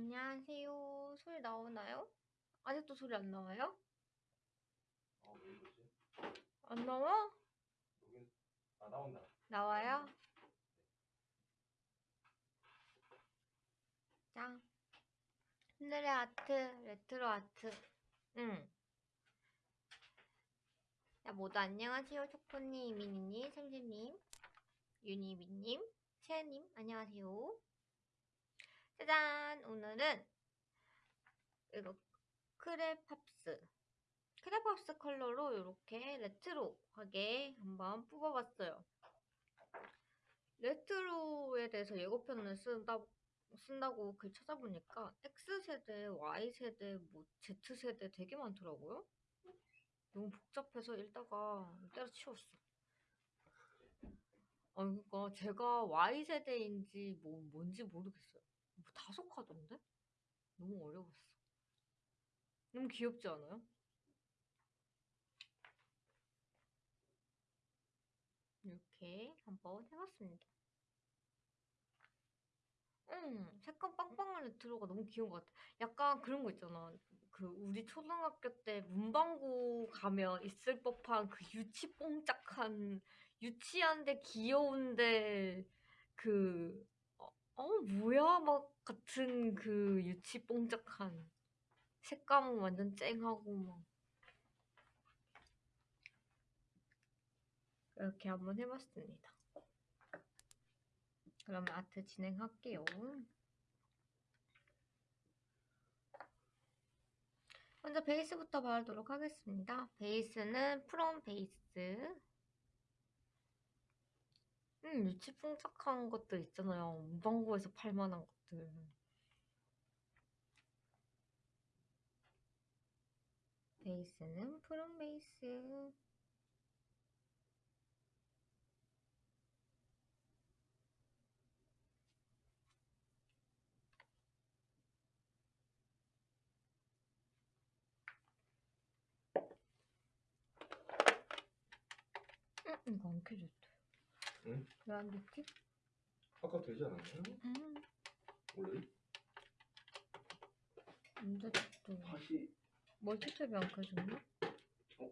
안녕하세요. 소리 나오나요? 아직도 소리 안 나와요? 아, 왜 이러지? 안 나와? 여긴 아 나온다. 나와요? 짱. 하늘의 아트, 레트로 아트. 응. 자, 모두 안녕하세요. 초코님, 이민희님, 샘샘님, 유니비님, 채님, 안녕하세요. 짜잔! 오늘은 이거 크레팝스. 크레팝스 컬러로 이렇게 레트로하게 한번 뽑아봤어요. 레트로에 대해서 예고편을 쓴다, 쓴다고 글 찾아보니까 X세대, Y세대, 뭐 Z세대 되게 많더라고요. 너무 복잡해서 읽다가 때려치웠어. 아, 그러니까 제가 Y세대인지 뭐 뭔지 모르겠어요. 뭐 다속하던데? 너무 어려웠어. 너무 귀엽지 않아요? 이렇게 한번 해봤습니다. 음, 색감 빵빵한 레트로가 너무 귀여운 것 같아. 약간 그런 거 있잖아. 그 우리 초등학교 때 문방구 가면 있을 법한 그 유치 뽕짝한 유치한데 귀여운데 그 어, 어 뭐야 막 같은 그 유치 뽕짝한 색감은 완전 쨍하고 막 이렇게 한번 해봤습니다. 그러면 아트 진행할게요. 먼저 베이스부터 바르도록 하겠습니다. 베이스는 프롬 베이스. 음, 유치풍착한 것들 있잖아요. 문방구에서 팔 만한 것들. 베이스는 프롬 베이스. 응, 이거 안 켜졌대. 응? 왜 안 됐지? 아까 되지 않았나요? 응, 원래? 안 됐어. 다시 멀티탭이 안 켜졌나? 어?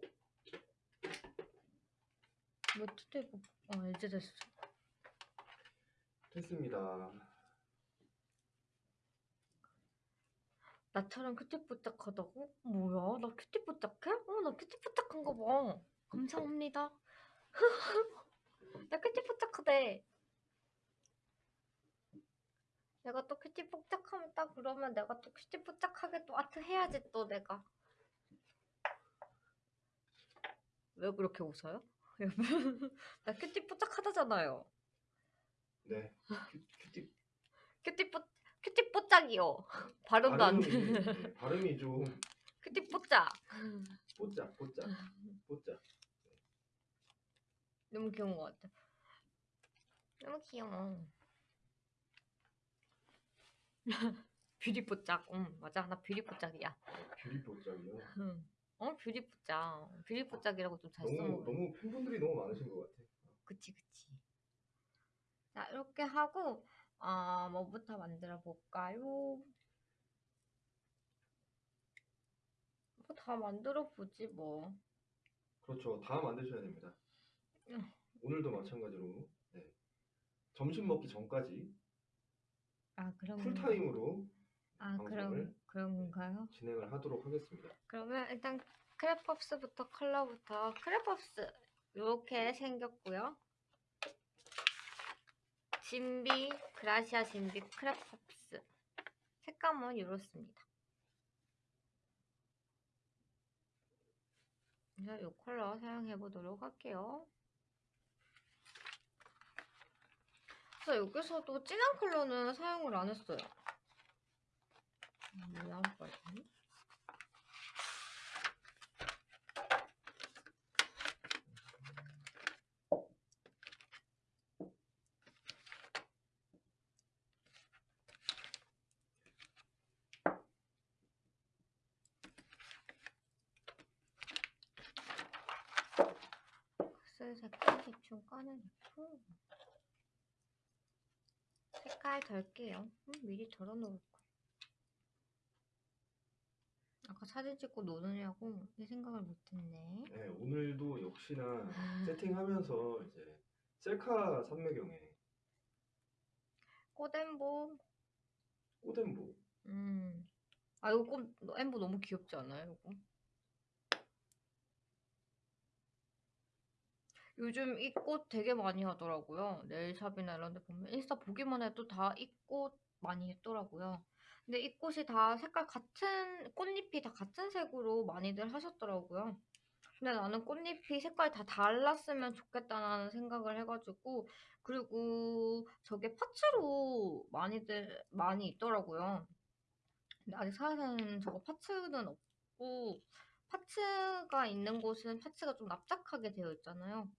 멀티탭, 아, 이제 됐어. 됐습니다. 나처럼 큐티뽀짝하다고? 뭐야? 나 큐티뽀짝해? 어, 나 큐티뽀짝한 거 봐. 감사합니다. 나 cutie뽀짝하대. 내가 또 cutie뽀짝하면 딱 그러면 내가 또 cutie뽀짝하게 또 아트 해야지 또 내가. 왜 그렇게 웃어요? 나 cutie뽀짝하다잖아요. 네. 큐, cutie cutie 뽀 cutie 뽀짝이요. 발음도 안 돼. 발음이, 네, 발음이 좀 cutie 뽀짝. 뽀짝 뽀짝 뽀짝. 너무 귀여운 것 같아. 너무 귀여워. 뷰리뽀짝. 응, 맞아. 나 뷰리뽀짝이야. 뷰리 뽀짝이요. 응. 어, 뷰리뽀짝. 뷰리뽀짝이라고 좀잘 너무 써먹어. 너무 팬분들이 너무 많으신 것 같아. 그치, 그치. 자, 이렇게 하고, 아, 뭐부터 만들어 볼까요? 뭐 다 만들어 보지, 뭐. 그렇죠. 다 만드셔야 됩니다. 응. 오늘도 마찬가지로 네. 점심 먹기 전까지 아, 그럼. 풀타임으로 아, 방송을 그럼, 그런 건가요? 진행을 하도록 하겠습니다. 그러면 일단 크레팝스부터 컬러부터 크레팝스 이렇게 생겼고요. 진비 그라시아 진비 크레팝스 색감은 이렇습니다. 그래서 이 컬러 사용해 보도록 할게요. 그래서 여기서도 진한 컬러는 사용을 안 했어요. 음, 왜안 빠지니? 할게요. 음, 미리 덜어놓을 거예요. 아까 사진 찍고 노느냐고 내 생각을 못했네. 네, 오늘도 역시나 음. 세팅하면서 이제 셀카 산매경에 꽃엠보. 꽃엠보. 음. 아 이거 꽃 엠보 너무 귀엽지 않아요? 이거? 요즘 이 꽃 되게 많이 하더라고요. 네일샵이나 이런 데 보면 인스타 보기만 해도 다 이 꽃 많이 했더라고요. 근데 이 꽃이 다 색깔 같은 꽃잎이 다 같은 색으로 많이들 하셨더라고요. 근데 나는 꽃잎이 색깔이 다 달랐으면 좋겠다는 생각을 해가지고 그리고 저게 파츠로 많이들 많이 있더라고요. 근데 아직 사야사는 저거 파츠는 없고 파츠가 있는 곳은 파츠가 좀 납작하게 되어 있잖아요.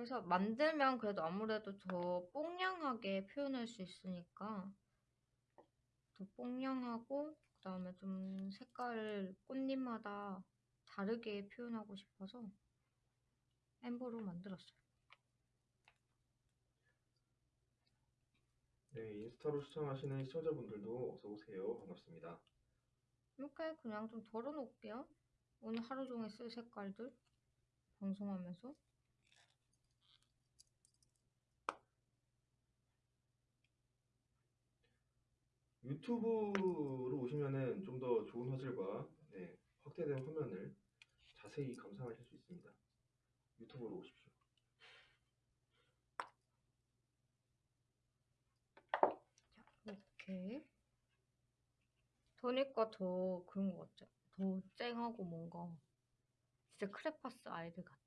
그래서 만들면 그래도 아무래도 더 뽕냥하게 표현할 수 있으니까 더 뽕냥하고 그 다음에 좀 색깔을 꽃잎마다 다르게 표현하고 싶어서 엠보로 만들었어요. 네, 인스타로 시청하시는 시청자분들도 어서 오세요. 반갑습니다. 이렇게 그냥 좀 덜어놓을게요. 오늘 하루 종일 쓸 색깔들 방송하면서 유튜브로 오시면은 좀 더 좋은 화질과 네, 확대된 화면을 자세히 감상하실 수 있습니다. 유튜브로 오십시오. 자 이렇게 더니까 더 그런 것 같죠? 더 쨍하고 뭔가 진짜 크레파스 아이들 같아.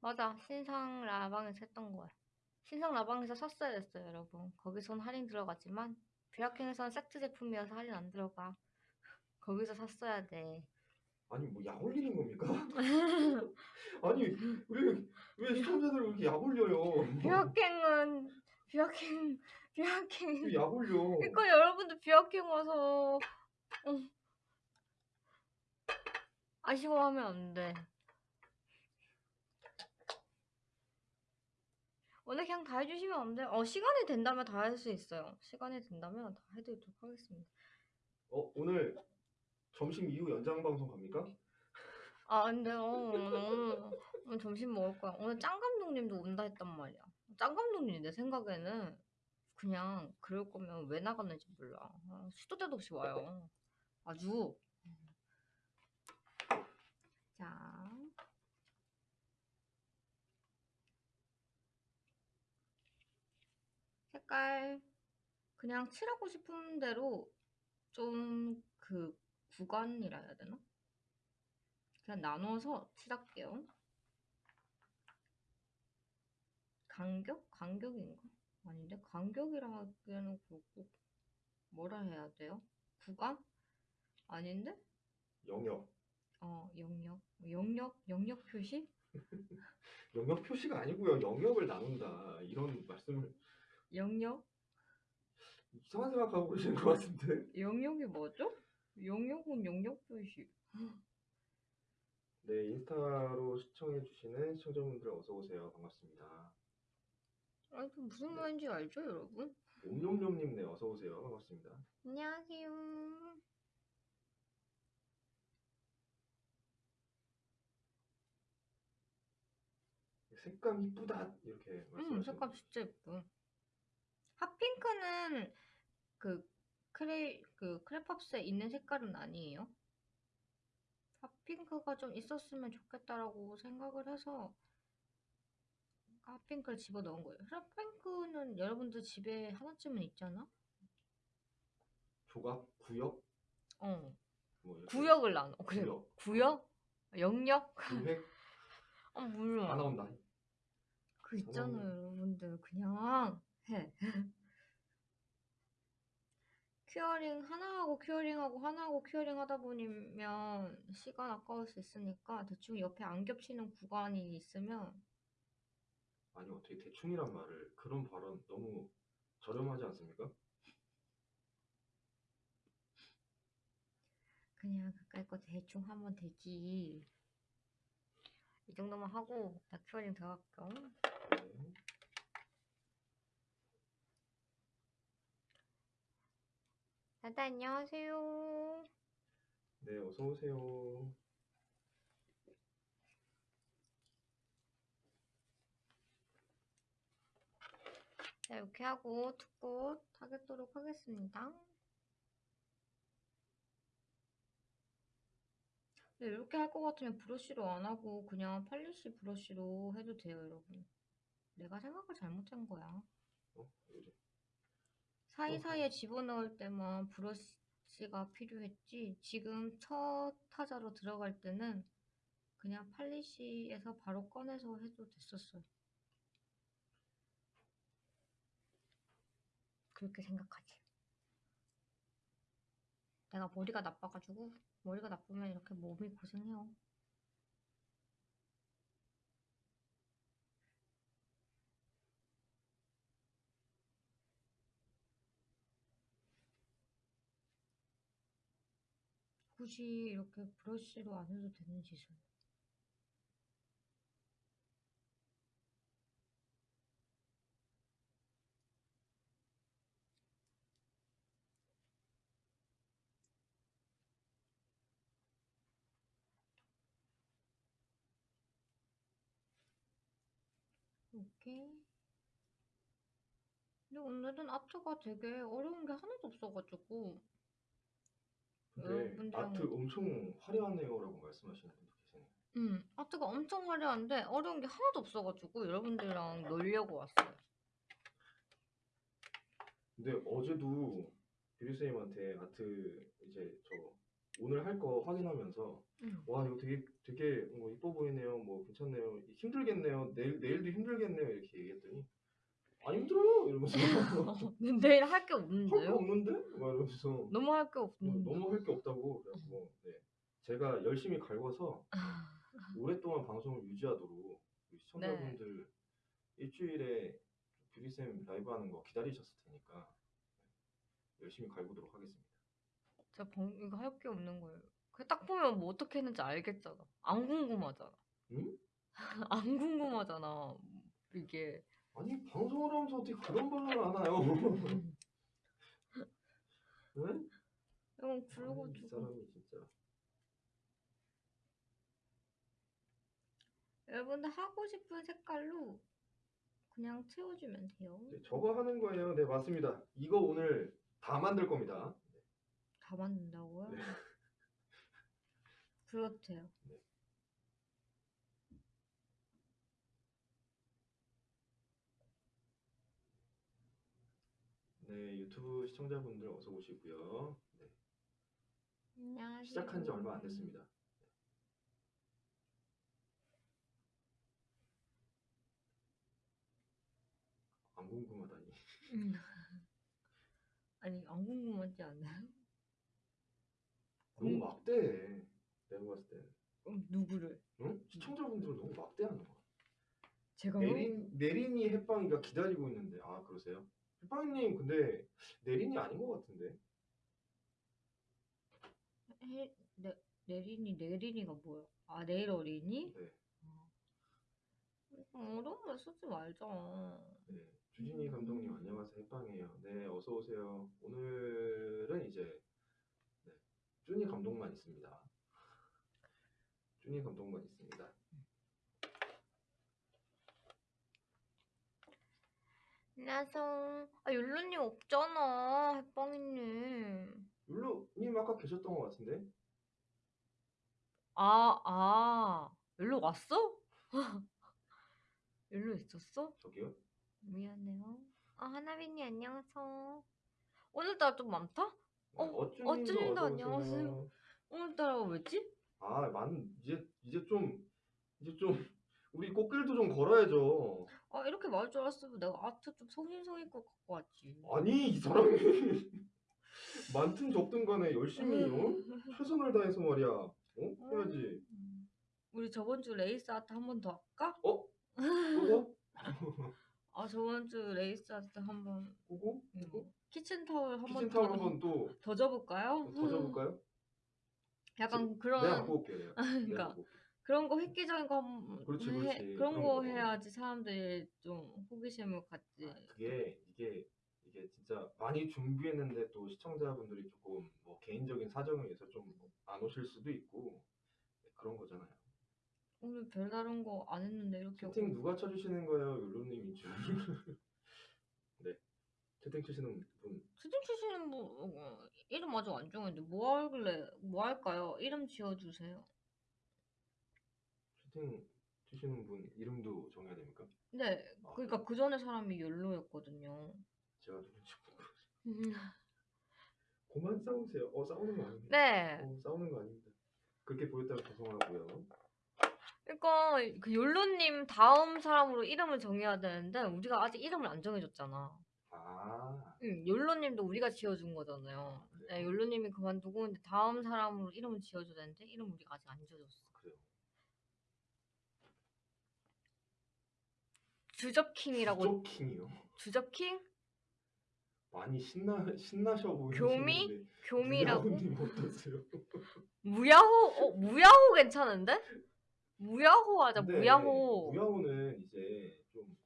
맞아 신상 라방에서 했던 거야. 신상 라방에서 샀어야 됐어요 여러분. 거기선 할인 들어가지만 뷰라킹에서는 세트 제품이어서 할인 안 들어가. 거기서 샀어야 돼. 아니 뭐 약 올리는 겁니까? 아니 왜왜 시청자들 그렇게 약 올려요? 뷰라킹은 뷰라킹 뷰라킹 왜 약 올려? 그러니까 여러분들 뷰라킹 와서 어. 아쉬워하면 안 돼. 오늘 그냥 다 해주시면 안 돼. 어 시간이 된다면 다 할 수 있어요. 시간이 된다면 다 해드리도록 하겠습니다. 어 오늘 점심 이후 연장 방송 갑니까? 아 근데 어, 오늘, 오늘 점심 먹을 거야. 오늘 짱 감독님도 온다 했단 말이야. 짱 감독님 내 생각에는 그냥 그럴 거면 왜 나갔는지 몰라. 아, 수도 때도 없이 와요. 아주. 자. 색깔 그냥 칠하고 싶은 대로 좀 그 구간이라 해야 되나? 그냥 나눠서 칠할게요. 간격? 간격인가? 아닌데 간격이라 하기에는 그렇고 뭐라 해야 돼요? 구간? 아닌데? 영역. 어 영역 영역 영역 표시? 영역 표시가 아니고요. 영역을 나눈다. 이런 말씀을 영역? 이상한 생각하고 계시는 것 같은데. 영역이 뭐죠? 영역은 영역 표시. 네, 인스타로 시청해주시는 시청자분들 어서 오세요. 반갑습니다. 아니 그 무슨 말인지 알죠 여러분? 옴뇸뇸님 네 어서 오세요. 반갑습니다. 안녕하세요. 색감 이쁘다 이렇게 음 말씀하시는 색감 진짜 예뻐. 핫핑크는 그 크레 그 크레팝스에 있는 색깔은 아니에요. 핫핑크가 좀 있었으면 좋겠다라고 생각을 해서 핫핑크를 집어 넣은 거예요. 핫핑크는 여러분들 집에 하나쯤은 있잖아. 조각, 구역, 어 뭐 이렇게 구역을 나눠. 그래 구역, 구역? 영역? 구획 아다 몰라. 나온다. 그 있잖아요 여러분들 그냥 해. curing 하나하고 curing하고 하나하고 curing 하다 보면 시간 아까울 수 있으니까 대충 옆에 안 겹치는 구간이 있으면 아니 어떻게 대충이란 말을 그런 발언 너무 저렴하지 않습니까? 그냥 가까이 거 대충 하면 되지 이 정도만 하고 나 큐어링 들어갈게요 네. 다들 안녕하세요. 네, 어서 오세요. 자, 이렇게 하고 투꽃 하겠도록 하겠습니다. 네, 이렇게 할 것 같으면 브러쉬로 안 하고 그냥 팔리시 브러쉬로 해도 돼요, 여러분. 내가 생각을 잘못한 거야. 어, 이제 사이사이에 집어넣을 때만 브러쉬가 필요했지. 지금 첫 타자로 들어갈 때는 그냥 팔리시에서 바로 꺼내서 해도 됐었어요. 그렇게 생각하지. 내가 머리가 나빠가지고 머리가 나쁘면 이렇게 몸이 고생해요. 굳이 이렇게 브러쉬로 안 해도 되는 짓을. 이렇게. 근데 오늘은 아트가 되게 어려운 게 하나도 없어가지고 근데 아트 엄청 화려하네요라고 말씀하시는 분도 계세요. 음, 아트가 엄청 화려한데 어려운 게 하나도 없어가지고 여러분들이랑 놀려고 왔어요. 근데 어제도 뷰리쌤한테 아트 이제 저 오늘 할 거 확인하면서 음. 와 이거 되게 되게 뭐 이뻐 보이네요, 뭐 괜찮네요, 힘들겠네요, 내일 내일도 힘들겠네요 이렇게 얘기했더니 안 힘들어요 이러면서 내일 할 게 할 거 없는데요? 없는데 막 이러면서 너무 할게 어, 없는데. 너무 할 게 없다고 그래서 네. 제가 열심히 갈궈서 오랫동안 방송을 유지하도록 우리 시청자분들 일주일에 뷰리쌤 라이브 하는 거 기다리셨을 테니까 열심히 갈구도록 하겠습니다. 저 방, 이거 할 게 없는 거예요. 그딱 보면 뭐 어떻게 했는지 알겠잖아. 안 궁금하잖아. 응? 안 궁금하잖아. 이게. 아니 방송을 하면서 어떻게 그런 말을 하나요? 응? 이건 아니, 이 굵어지고. 사람이 진짜 여러분들 하고 싶은 색깔로 그냥 채워주면 돼요. 네, 저거 하는 거예요. 네 맞습니다. 이거 오늘 다 만들 겁니다. 다 만든다고요? 네. 그렇대요. 네 유튜브 시청자분들 어서 오시고요. 네, 안녕하세요. 시작한 지 얼마 안 됐습니다. 안 궁금하다니. 음. 아니 안 궁금하지 않아요? 너무 음. 막대해. 내가 봤을 때. 음, 누구를? 응? 시청자분들은 너무 막대하는 거야. 제가요? 내린 내린이 햇빵이가 기다리고 있는데 아 그러세요? 햇빵님 근데 내린이 아닌 것 같은데. 해, 내, 내린이 내린이가 뭐야? 아 내일 어린이? 네. 어, 어려운 말 쓰지 말자. 네. 주진이 감독님 안녕하세요 햇빵이에요. 네 어서 오세요. 오늘은 이제 네, 쭈니 감독만 있습니다. 쭈니 감독만 있습니다. 안녕하세요. 아 율루님 없잖아. 햇빵이님. 율루님 아까 계셨던 것 같은데? 아, 아. 율루 왔어? 율루 있었어? 저기요? 미안해요. 아 하나빈이 안녕하세요. 오늘따라 좀 많다? 네, 어, 어쭈님도 안녕하세요. 오늘따라 왜지? 아, 만 이제 이제 좀 이제 좀 우리 꽃길도 좀 걸어야죠. 아 이렇게 말할 줄 알았으면 내가 아트 좀 성심성의껏 갖고 왔지. 아니 이 사람이 많든 적든 간에 열심히 어? 최선을 다해서 말이야. 어? 해야지. 음. 우리 저번 주 레이스 아트 한 번 더 할까? 어? 그거? 아 저번 주 레이스 아트 한번 그거? 음, 그거? 키친 타월 한 번 키친타올 더 한번 또 더 접을까요? 더 접을까요? 약간 그런 갖고 올게. 내가. 내가 그러니까 갖고 올게. 그런 거 획기적인 거 한번 그렇지, 해- 그렇지. 그런 그런 거 거. 해야지 사람들이 좀 호기심을 갖지. 아, 그게 이게 이게 진짜 많이 준비했는데 또 시청자분들이 조금 뭐 개인적인 사정에 의해서 좀 안 오실 수도 있고 네, 그런 거잖아요. 오늘 별다른 거 안 했는데 이렇게 채팅 오- 누가 쳐주시는 거예요, 율로님이 줄. 네, 채팅 치시는 분 채팅 치시는 분 어, 이름 아직 안 정했는데 뭐 할래? 뭐 할까요? 이름 지어주세요. 채팅 치시는 분 이름도 정해야 됩니까? 네, 아, 그러니까 그 전에 사람이 욜로였거든요. 제가 누군지 모르고 그만 싸우세요. 어 싸우는 거 아닙니다. 네, 어, 싸우는 거 아닙니다. 그렇게 보였다면 죄송하고요. 그러니까 그 욜로님 다음 사람으로 이름을 정해야 되는데 우리가 아직 이름을 안 정해줬잖아. 아, 응, 욜로님도 우리가 지어준 거잖아요. 네. 네, 욜로님이 그만두고 근데 다음 사람으로 이름을 지어줘야 되는데 이름 우리가 아직 안 지어줬어. 그래요. 주접킹이라고 조킹이요. 주접킹? 많이 신나 신나셔 보이시는데. 교미? 교미라고? 님 어떠세요? 무야호? 어, 무야호 괜찮은데? 무야호 하자, 무야호. 무야호는 이제 좀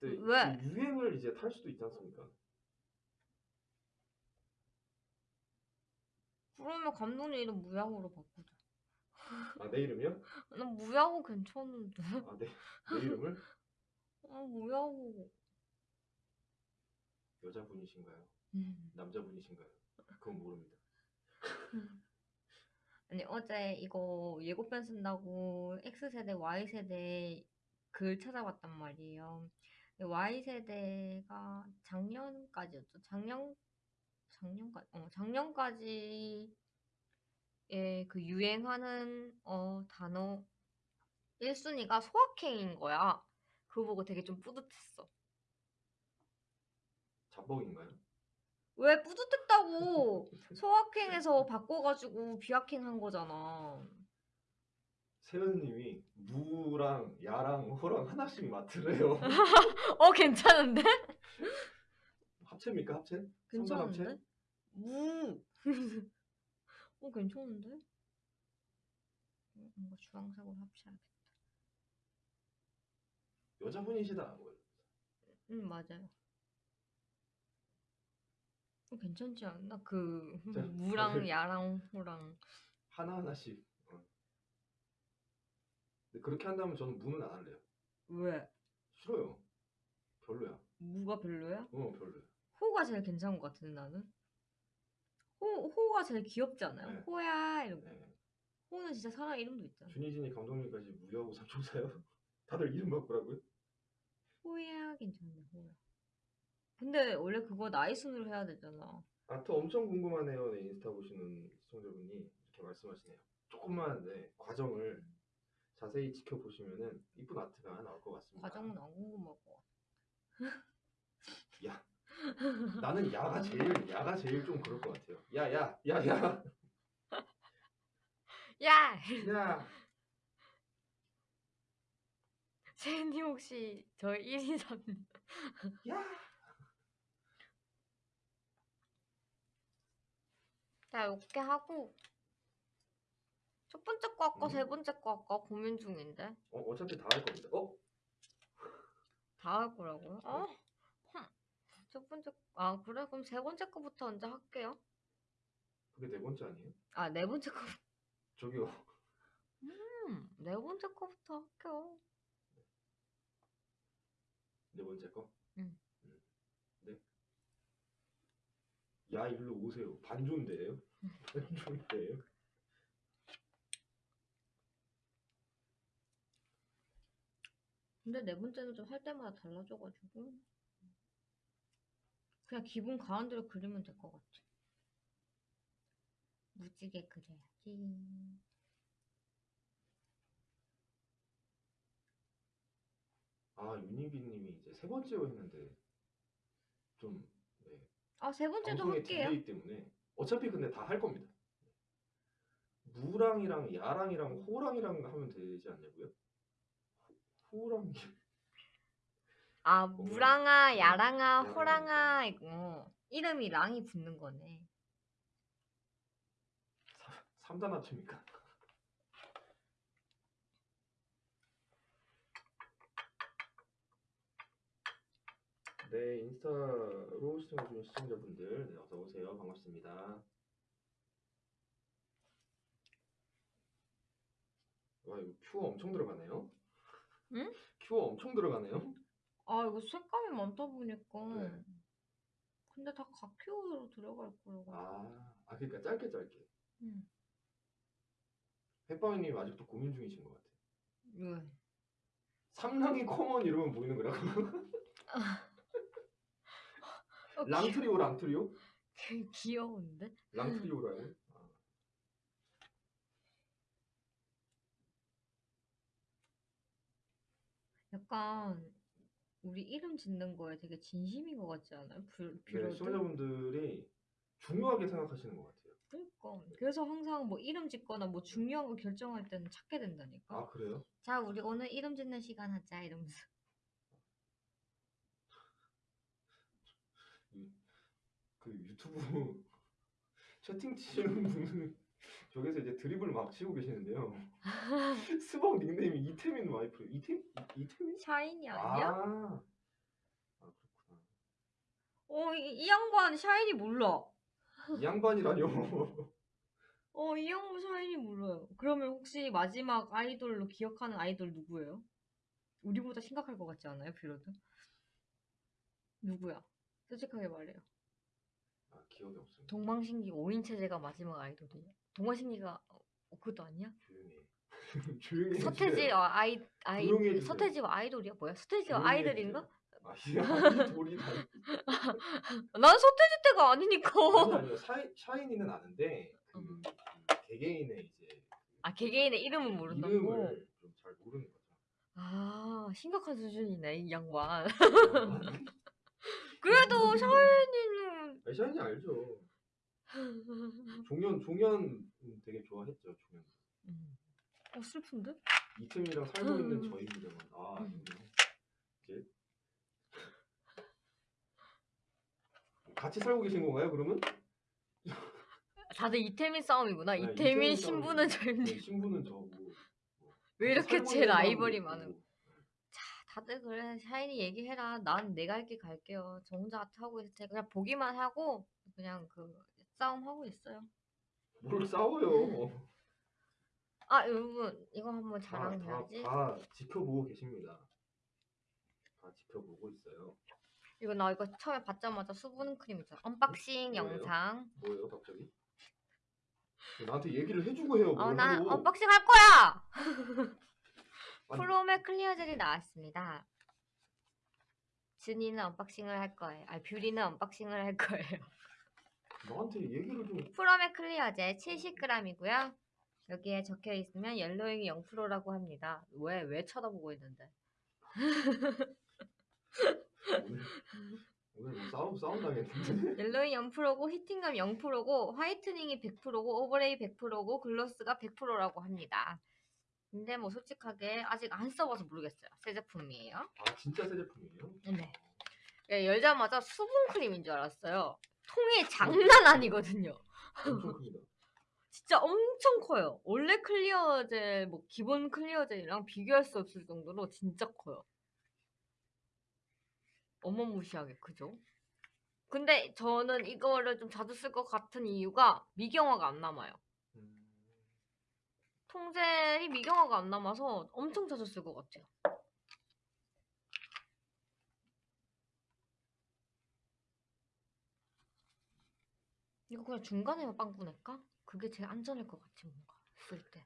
네, 왜? 그 유행을 이제 탈 수도 있지 않습니까? 그러면 감독님 이름 무야호로 바꾸자. 아, 내 이름이요? 난 무야호 괜찮은데. 아, 네. 내 이름을 아, 무야호. 여자분이신가요? 음. 남자분이신가요? 그건 모릅니다. 아니, 어제 이거 예고편 쓴다고 X세대, Y세대 글 찾아봤단 말이에요. Y세대가 작년까지였죠. 작년, 작년까지, 어, 작년까지 예, 그 유행하는 어, 단어 1순위가 소확행인 거야. 그거 보고 되게 좀 뿌듯했어. 자뻑인가요? 왜 뿌듯했다고? 소확행에서 바꿔가지고 비확행 한 거잖아. 세연님이 무랑 야랑 호랑 하나씩 맡으래요. 어, 괜찮은데? 합체입니까 합체? 성장 합체? 괜찮은데? 무. 어, 괜찮은데? 어, 뭔가 주황색으로 합쳐야겠다. 여자분이시다. 뭐. 응, 맞아요. 어, 괜찮지 않나? 그 자, 무랑 야랑 호랑 하나 하나씩. 어. 근데 그렇게 한다면 저는 무는 안 할래요. 왜? 싫어요. 별로야. 무가 별로야? 어 별로야. 호가 제일 괜찮은 것 같은데 나는. 호 호가 제일 귀엽지 않아요? 네. 호야 이러고. 네. 호는 진짜 사람 이름도 있잖아. 준희진이 감독님까지 무야호 삼총사요? 다들 이름 바꾸라고요? 호야 괜찮네 호야. 근데 원래 그거 나이 순으로 해야 되잖아. 아트 엄청 궁금하네요. 네, 인스타 보시는 시청자분이 이렇게 말씀하시네요. 조금만 네, 과정을 자세히 지켜보시면은 이쁜 아트가 나올 것 같습니다. 과정은 안 궁금할 것 같아. 야, 나는 야가 제일 야가 제일 좀 그럴 것 같아요. 야, 야, 야, 야, 야! 야. 세님 혹시 저 1인 3님 야. 자 이렇게 하고 첫 번째 거 할까 음. 세 번째 거 할까 고민 중인데 어, 어차피 다 할 겁니다. 어? 다 할 거라고요? 어? 흠. 첫 번째 아 그래 그럼 세 번째 거부터 먼저 할게요. 그게 네 번째 아니에요? 아 네 번째 거 저기요. 음, 네 번째 거부터 할게요. 네 번째 거? 응. 음. 네. 야, 일로 오세요. 반존대예요? 반존대예요? 근데 네 번째는 좀 할 때마다 달라져가지고 그냥 기분 가는 대로 그리면 될 것 같아. 무지개 그려야지. 아, 유니비님이 이제 세 번째로 했는데 좀 네, 아 세 번째도 할게요. delay 때문에 어차피 근데 다 할 겁니다. 무랑이랑 야랑이랑 호랑이랑 하면 되지 않냐고요? 호, 호랑이 아 뭔가- 무랑아, 야랑아, 야랑아, 호랑아 이거 이름이 랑이 붙는 거네. 삼단 합체입니까? 네, 인스타로 시청해주는 시청자분들 네, 어서 오세요. 반갑습니다. 와 이거 큐어 엄청 들어가네요. 응? 큐어 엄청 들어가네요. 아 이거 색감이 많다 보니까 네. 근데 다 각큐로 들어갈 거라고 아, 아 그러니까 짧게 짧게. 응. 햇바위님 아직도 고민 중이신 것 같아요. 왜? 삼랑이 come on 이러면 보이는 거라고. 어, 랑트리오 랑트리오? 귀, 귀여운데? 랑트리오라고? 아, 약간 우리 이름 짓는 거에 되게 진심인 것 같지 않아요? 뷰, 네? 시청자분들이 중요하게 생각하시는 것 같아요. 그러니까 그래서 항상 뭐 이름 짓거나 뭐 중요한 거 결정할 때는 찾게 된다니까. 아 그래요? 자 우리 오늘 이름 짓는 시간 하자 이러면서. 그 유튜브 채팅 치시는 분은 저기서 이제 드립을 막 치고 계시는데요. 스벅 닉네임이 이태민 와이프. 이태 이태민? 샤이니 아, 아니야? 아 그렇구나. 어, 이, 이 양반 샤이니 몰라. 이 양반이라뇨. 어, 이 양반 샤이니 몰라요. 그러면 혹시 마지막 아이돌로 기억하는 아이돌 누구예요? 우리보다 심각할 것 같지 않아요, 뷰러드? 누구야? 솔직하게 말해요. 아 기억이 없습니다. 동방신기 5인 체제가 마지막 아이돌이에요. 동방신기가 어, 그것도 아니야? 조용히. 서태지와 아이 아이 조용히 해주세요. 서태지와 아이돌이야 뭐야? 서태지와 조용히 아이들인가? 해주세요. 아, 이 돌이 다. 난 서태지 때가 아니니까. 아니 아니요. 샤이, 샤이니는 아는데 그, 음. 그 개개인의 이제 아 개개인의 이름은 모른다고. 이름을 좀 잘 모르는 거죠. 아 심각한 수준이네 이 양반. 아, 그래도 샤이니는 샤이니 알죠. 종현 종현 되게 좋아했죠. 종현. 음. 어 슬픈데? 이태민이랑 살고 있는 음. 저희들은 아 음. 이제 같이 살고 계신 건가요? 그러면? 다들 이태민 싸움이구나. 네, 이태민 이태민 신부는. 저희 네, 신부는 저고. 뭐 왜 이렇게 제 라이벌이. 많은? 다들 그래 샤이니 얘기해라. 난 내 갈 길 갈게요. 저 혼자 하고 있을 테니까 그냥 보기만 하고 그냥 그 싸움 하고 있어요. 뭘 싸워요? 아 여러분 이거 한번 다, 다, 자랑해야지. 다 지켜보고 계십니다. 다 지켜보고 있어요. 이거 나 이거 처음에 받자마자 수분 크림 있잖아. unboxing 뭐예요? 영상. 뭐예요, 갑자기? 나한테 얘기를 해주고 해요. 뭘 어, 나 하고. unboxing 할 거야. 아니. 프롬의 clear 젤이 나왔습니다. 준이는 unboxing을 할 거예요. 아, 뷰리는 unboxing을 할 거예요. 나한테 얘기를 좀. 프롬의 클리어 젤 70g이고요. 여기에 적혀 있으면 yellowing이 0%라고 합니다. 왜, 왜 쳐다보고 있는데? 오늘, 오늘 뭐 싸움 싸움 당했는데. yellowing 0%고 heating감 0%고 whitening이 100%고 overlay 100%고 gloss가 100%라고 합니다. 근데 뭐 솔직하게 아직 안 써봐서 모르겠어요. 새 제품이에요. 아 진짜 새 제품이에요? 네. 예, 열자마자 수분 크림인 줄 알았어요. 통이 장난 아니거든요. 진짜 엄청 커요. 원래 clear 젤, 뭐 기본 clear 젤이랑 비교할 수 없을 정도로 진짜 커요. 어마무시하게 크죠? 근데 저는 이거를 좀 자주 쓸 것 같은 이유가 미경화가 안 남아요. 음, 통젤이 미경화가 안 남아서 엄청 자주 쓸 것 같아요. 이거 그냥 중간에만 빵꾸 낼까? 그게 제일 안전할 것 같아, 뭔가. 쓸 때.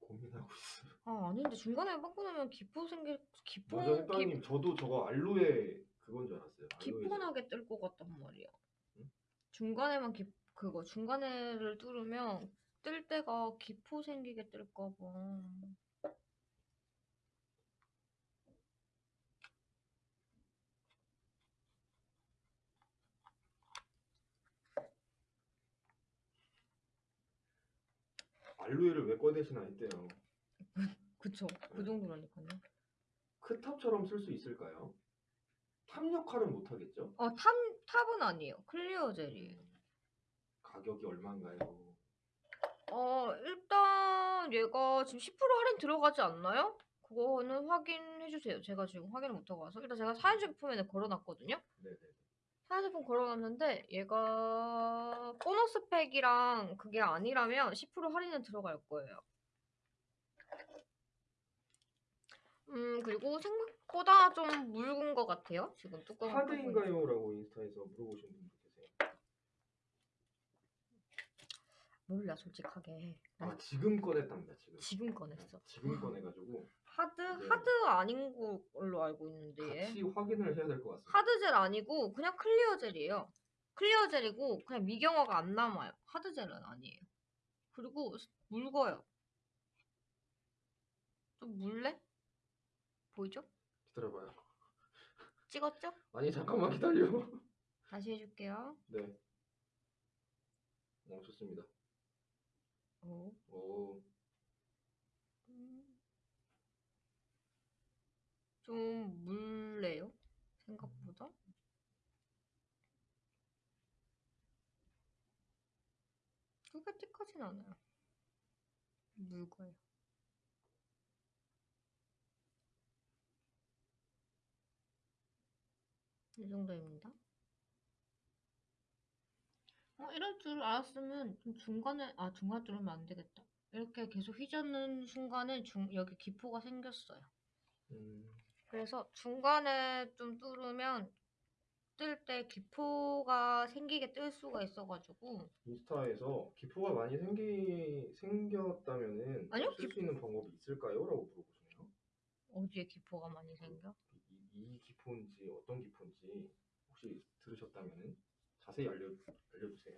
고민하고 있어요. 아, 아닌데 중간에 빵꾸 내면 기포 생길, 기포, 맞아, 기, 햇빵님 저도 저거 알로에 그건 줄 알았어요. 기포나게 뜰 것 같단 말이야. 응? 중간에만 기, 그거, 중간에를 뚫으면 뜰 때가 기포 생기게 뜰까 봐. 알로에를 왜 꺼내시나 했대요. 그쵸. 그 정도라니까요. 크탑처럼 쓸 수 있을까요? top 역할은 못 하겠죠? 어, top, top은 아니에요. clear 젤이에요. 가격이 얼마인가요? 어, 일단 얘가 지금 10% 할인 들어가지 않나요? 그거는 확인해 주세요. 제가 지금 확인을 못 하고 와서 일단 제가 사용 제품에는 걸어놨거든요. 네네. 사용제품 걸어놨는데 얘가 보너스 팩이랑 그게 아니라면 10% 할인은 들어갈 거예요. 음 그리고 생각보다 좀 묽은 것 같아요. 지금 뚜껑 hard인가요?라고 인스타에서 물어보신 분도 계세요. 몰라 솔직하게. 난아 지금 꺼냈답니다. 지금. 지금 꺼냈어. 지금 꺼내가지고 하드 네. 하드 아닌 걸로 알고 있는데 얘. 같이 확인을 해야 될 것 같습니다. hard젤 아니고 그냥 clear 젤이에요. clear 젤이고 그냥 미경화가 안 남아요. hard 젤은 아니에요. 그리고 스- 묽어요. 좀 물래? 보이죠? 기다려봐요. 찍었죠? 아니 잠깐만 기다려. 다시 해줄게요. 네. 어 좋습니다. 오. 오 음. 좀 물래요. 생각보다. 그렇게 띠까진 않아요. 묽어요. 이 정도입니다. 어, 이럴 줄 알았으면 좀 중간에, 아, 중간 뚫으면 안 되겠다. 이렇게 계속 휘젓는 순간에 중, 여기 기포가 생겼어요. 음, 그래서 중간에 좀 뚫으면 뜰 때 기포가 생기게 뜰 수가 있어가지고 인스타에서 기포가 많이 생기 생겼다면은 아니요, 쓸 기- 수 있는 방법이 있을까요?라고 물어보시네요. 어디에 기포가 많이 생겨? 이, 이 기포인지 어떤 기포인지 혹시 들으셨다면은 자세히 알려 알려주세요.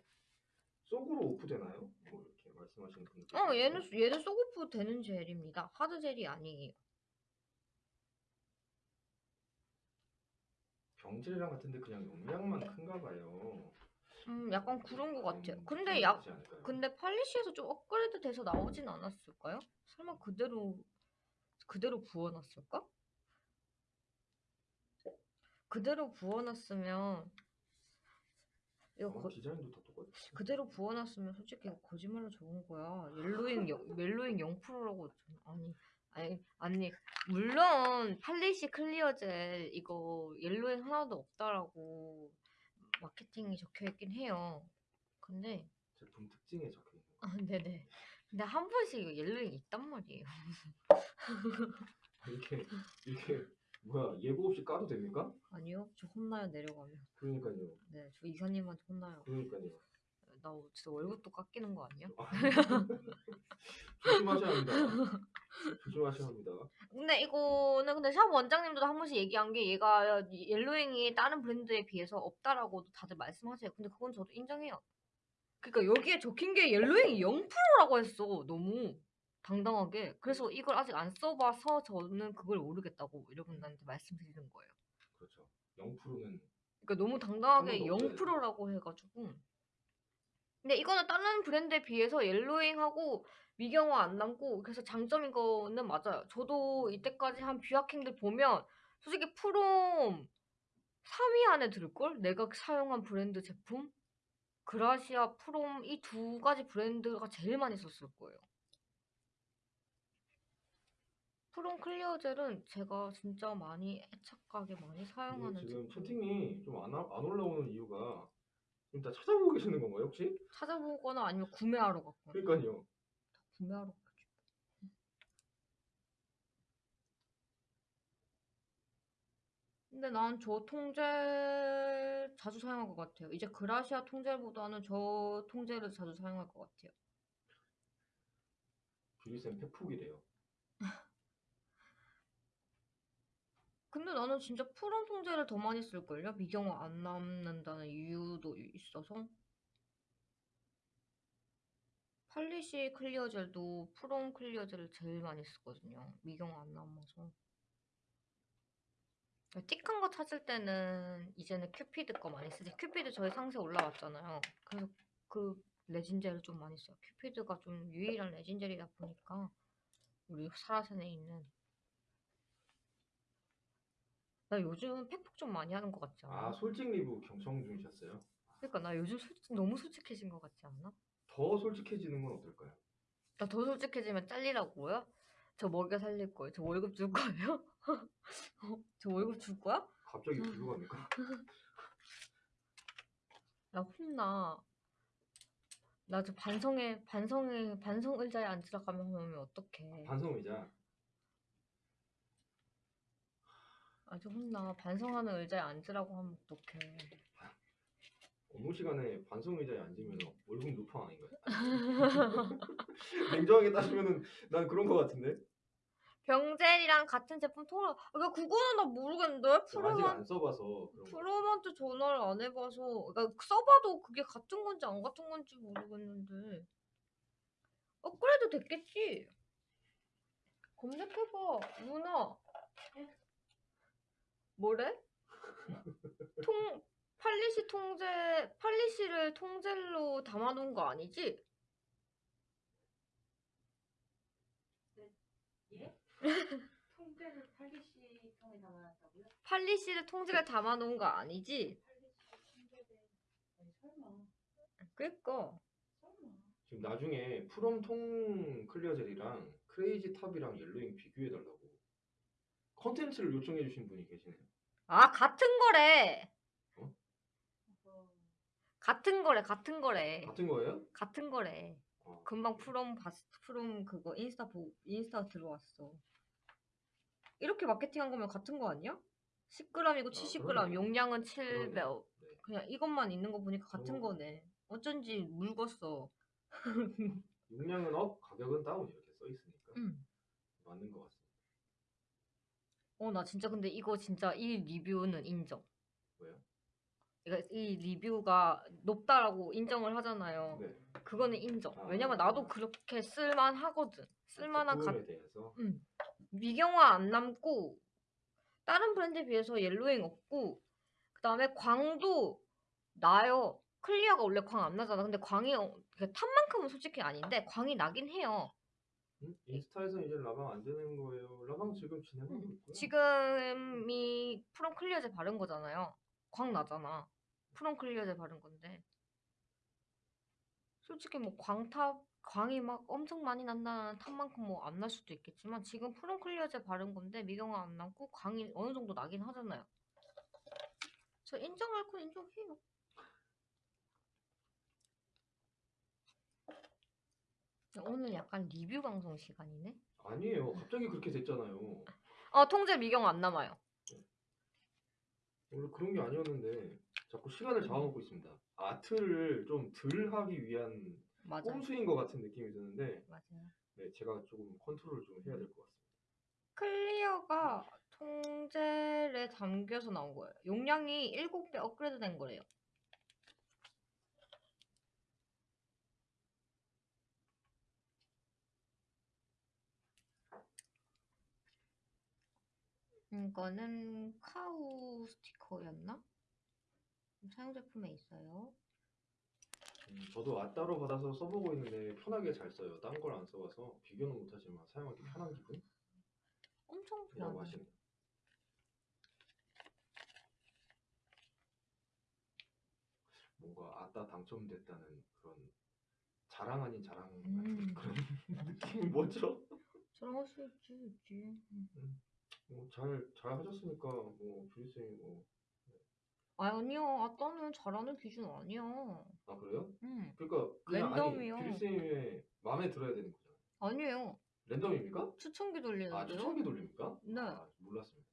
soak off 되나요? 뭐 이렇게 말씀하시는 분들. 어, 얘는 얘는 soak off 되는 젤입니다. hard 젤이 아니에요. 병질이랑 같은데 그냥 용량만 큰가 봐요. 음, 약간 그런 것 같아요. 음, 근데 좀 약? 근데 팔리시에서 좀 업그레이드 돼서 나오진 않았을까요? 설마 그대로 그대로 부어놨을까? 그대로 부어놨으면 이거 아마 거, 디자인도 다 똑같이. 그대로 부어놨으면 솔직히 거짓말로 적은 거야. 옐로잉 영, 멜로잉 0%라고 아니 아니 아니 물론 팔리시 clear 젤 이거 yellowing 하나도 없다라고 마케팅이 적혀 있긴 해요. 근데 제품 특징에 적혀 있는 거. 아 네네. 근데 한 번씩 이거 yellowing 있단 말이에요. 이렇게 이렇게 뭐야 예고 없이 까도 됩니까? 아니요, 저 혼나요 내려가면. 그러니까요. 네, 저 이사님한테 혼나요. 그러니까요. 나 진짜 월급도 깎이는 거 아니야? 조심하셔야 합니다. 조심하셔야 합니다. 근데 이거는 근데 샵 원장님도 한 번씩 얘기한 게 얘가 옐로잉이 다른 브랜드에 비해서 없다라고도 다들 말씀하세요. 근데 그건 저도 인정해요. 그러니까 여기에 적힌 게 옐로잉이 0%라고 했어. 너무 당당하게. 그래서 이걸 아직 안 써봐서 저는 그걸 모르겠다고 여러분들한테 말씀드리는 거예요. 그렇죠. 0%는 그러니까 너무 당당하게 그런 거 없어요. 0%라고 해가지고. 근데 이거는 다른 브랜드에 비해서 yellowing하고 미경화 안 남고 그래서 장점인 거는 맞아요. 저도 이때까지 한 뷰아킹들 보면 솔직히 프롬 3위 안에 들걸? 내가 사용한 브랜드 제품? 그라시아, 프롬 이 두 가지 브랜드가 제일 많이 썼을 거예요. 프롬 clear 젤은 제가 진짜 많이 애착하게 많이 이게 사용하는 지금 제품. 채팅이 좀 안 안 올라오는 이유가 지금 다 찾아보고 계시는 건가요 혹시? 찾아보거나 아니면 구매하러 갔거나 그러니까요. 구매하러 갔죠. 근데 난 저 통젤 자주 사용할 것 같아요. 이제 그라시아 통젤보다는 저 통젤을 자주 사용할 것 같아요. 뷰리쌤 팩폭이래요. 근데 나는 진짜 프롬 통젤을 더 많이 쓸걸요? 미경화 안 남는다는 이유도 있어서. 팔리시 clear 젤도 프롬 clear 젤을 제일 많이 쓰거든요. 미경화 안 남아서. thick한 거 찾을 때는 이제는 큐피드 거 많이 쓰지. 큐피드 저희 상세 올라왔잖아요. 그래서 그 레진젤을 좀 많이 써요. 큐피드가 좀 유일한 레진젤이다 보니까 우리 사라센에 있는 나 요즘 팩폭 좀 많이 하는 것 같지 않아? 아 솔직 리뷰 경청 중이셨어요? 그러니까 나 요즘 솔직, 너무 솔직해진 것 같지 않나? 더 솔직해지는 건 어떨까요? 나 더 솔직해지면 잘리라고요? 저 먹여 살릴 거예요. 저 월급 줄 거예요? 어, 저 월급 줄 거야? 갑자기 글로 갑니까? 나 혼나. 나 저 반성에 반성에 반성 의자에 앉으라 가면 하면 어떡해. 반성 의자. 아주 혼나. 반성하는 의자에 앉으라고 하면 어떡해. 업무 시간에 반성 의자에 앉으면 월급 루팡 아닌가요? 냉정하게 따지면은 난 그런 거 같은데. 병젤이랑 같은 제품 통화. 그러니까 그거는 나 모르겠는데. 아직 프로만 안 써봐서 그런 거. 프로한테 전화를 안 해봐서. 그러니까 써봐도 그게 같은 건지 안 같은 건지 모르겠는데. 업그레이드 됐겠지. 검색해봐. 누나. 뭐래? 통 팔리시 통제 팔리시를 통젤로 담아놓은 거 아니지? 예? 통째를 팔리시 통에 담아놨다고요? 팔리시를 통제를 담아놓은 거 아니지? 설마 그니까 지금 나중에 프롬 통 clear 젤이랑 크레이지 탑이랑 yellowing 비교해달라고 컨텐츠를 요청해 주신 분이 계시네요. 아 같은 거래 어, 같은 거래 같은 거래 같은 거예요? 같은 거래 어. 금방 프롬 봤 프롬 그거 인스타 보 인스타 들어왔어 이렇게 마케팅한 거면 같은 거 아니야? 10g이고 70g 그러네. 용량은 그러네. 700 네. 그냥 이것만 있는 거 보니까 같은 어. 거네 어쩐지 묽었어 용량은 up, 가격은 down 이렇게 써 있으니까 음. 맞는 것 같습니다. 어 나 진짜 근데 이거 진짜 이 리뷰는 인정 왜요? 그러니까 이 리뷰가 높다라고 인정을 하잖아요 네. 그거는 인정. 아. 왜냐면 나도 그렇게 쓸만 하거든. 쓸만한 가, 제품에 대해서 미경화 안 남고 다른 브랜드에 비해서 yellowing 없고 그다음에 광도 나요. clear가 원래 광 안 나잖아. 근데 광이 어- 그 top만큼은 솔직히 아닌데 광이 나긴 해요. 음? 인스타에서 이제 라방 안 되는 거예요. 라방 지금 진행하고 있고요. 지금이 프롬 clear젤 바른 거잖아요. 광 나잖아. 프롬 clear젤 바른 건데. 솔직히 뭐 광top 광이 막 엄청 많이 난다는 top만큼 뭐 안 날 수도 있겠지만 지금 프롬 clear젤 바른 건데 미경화 안 남고 광이 어느 정도 나긴 하잖아요. 저 인정할 건 인정해요. 오늘 약간 리뷰 방송 시간이네. 아니에요. 갑자기 그렇게 됐잖아요. 어 통제 미경화 안 남아요. 원래 그런 게 아니었는데 자꾸 시간을 잡아먹고 있습니다. 아트를 좀 덜 하기 위한 맞아요. 꼼수인 것 같은 느낌이 드는데 맞아요. 네, 제가 조금 컨트롤을 좀 해야 될 것 같습니다. clear가 통젤에 담겨서 나온 거예요. 용량이 7배 업그레이드 된 거래요. 이거는 cow 스티커였나? 사용 제품에 있어요. 음, 저도 아 따로 받아서 써보고 있는데 편하게 잘 써요. 딴 걸 안 써봐서 비교는 못하지만 사용하기 편한 기분이라고 엄청 편하네. 하시네요. 뭔가 아따 당첨됐다는 그런 자랑 아닌 자랑 같은 음. 그런 느낌이 뭐죠? 저랑 할수 있지, 있지. 음. 뭐 잘, 잘 하셨으니까 뭐 주리쌤이 뭐 아 아니요, 아따는 잘하는 기준 아니야. 그래요? 음, 그러니까 그냥 랜덤이요. 아니 주리쌤의 마음에 들어야 되는 거잖아요. 아니에요. 랜덤입니까? 추천기 돌리는데요. 아 추천기 돌립니까? 네. 아, 몰랐습니다.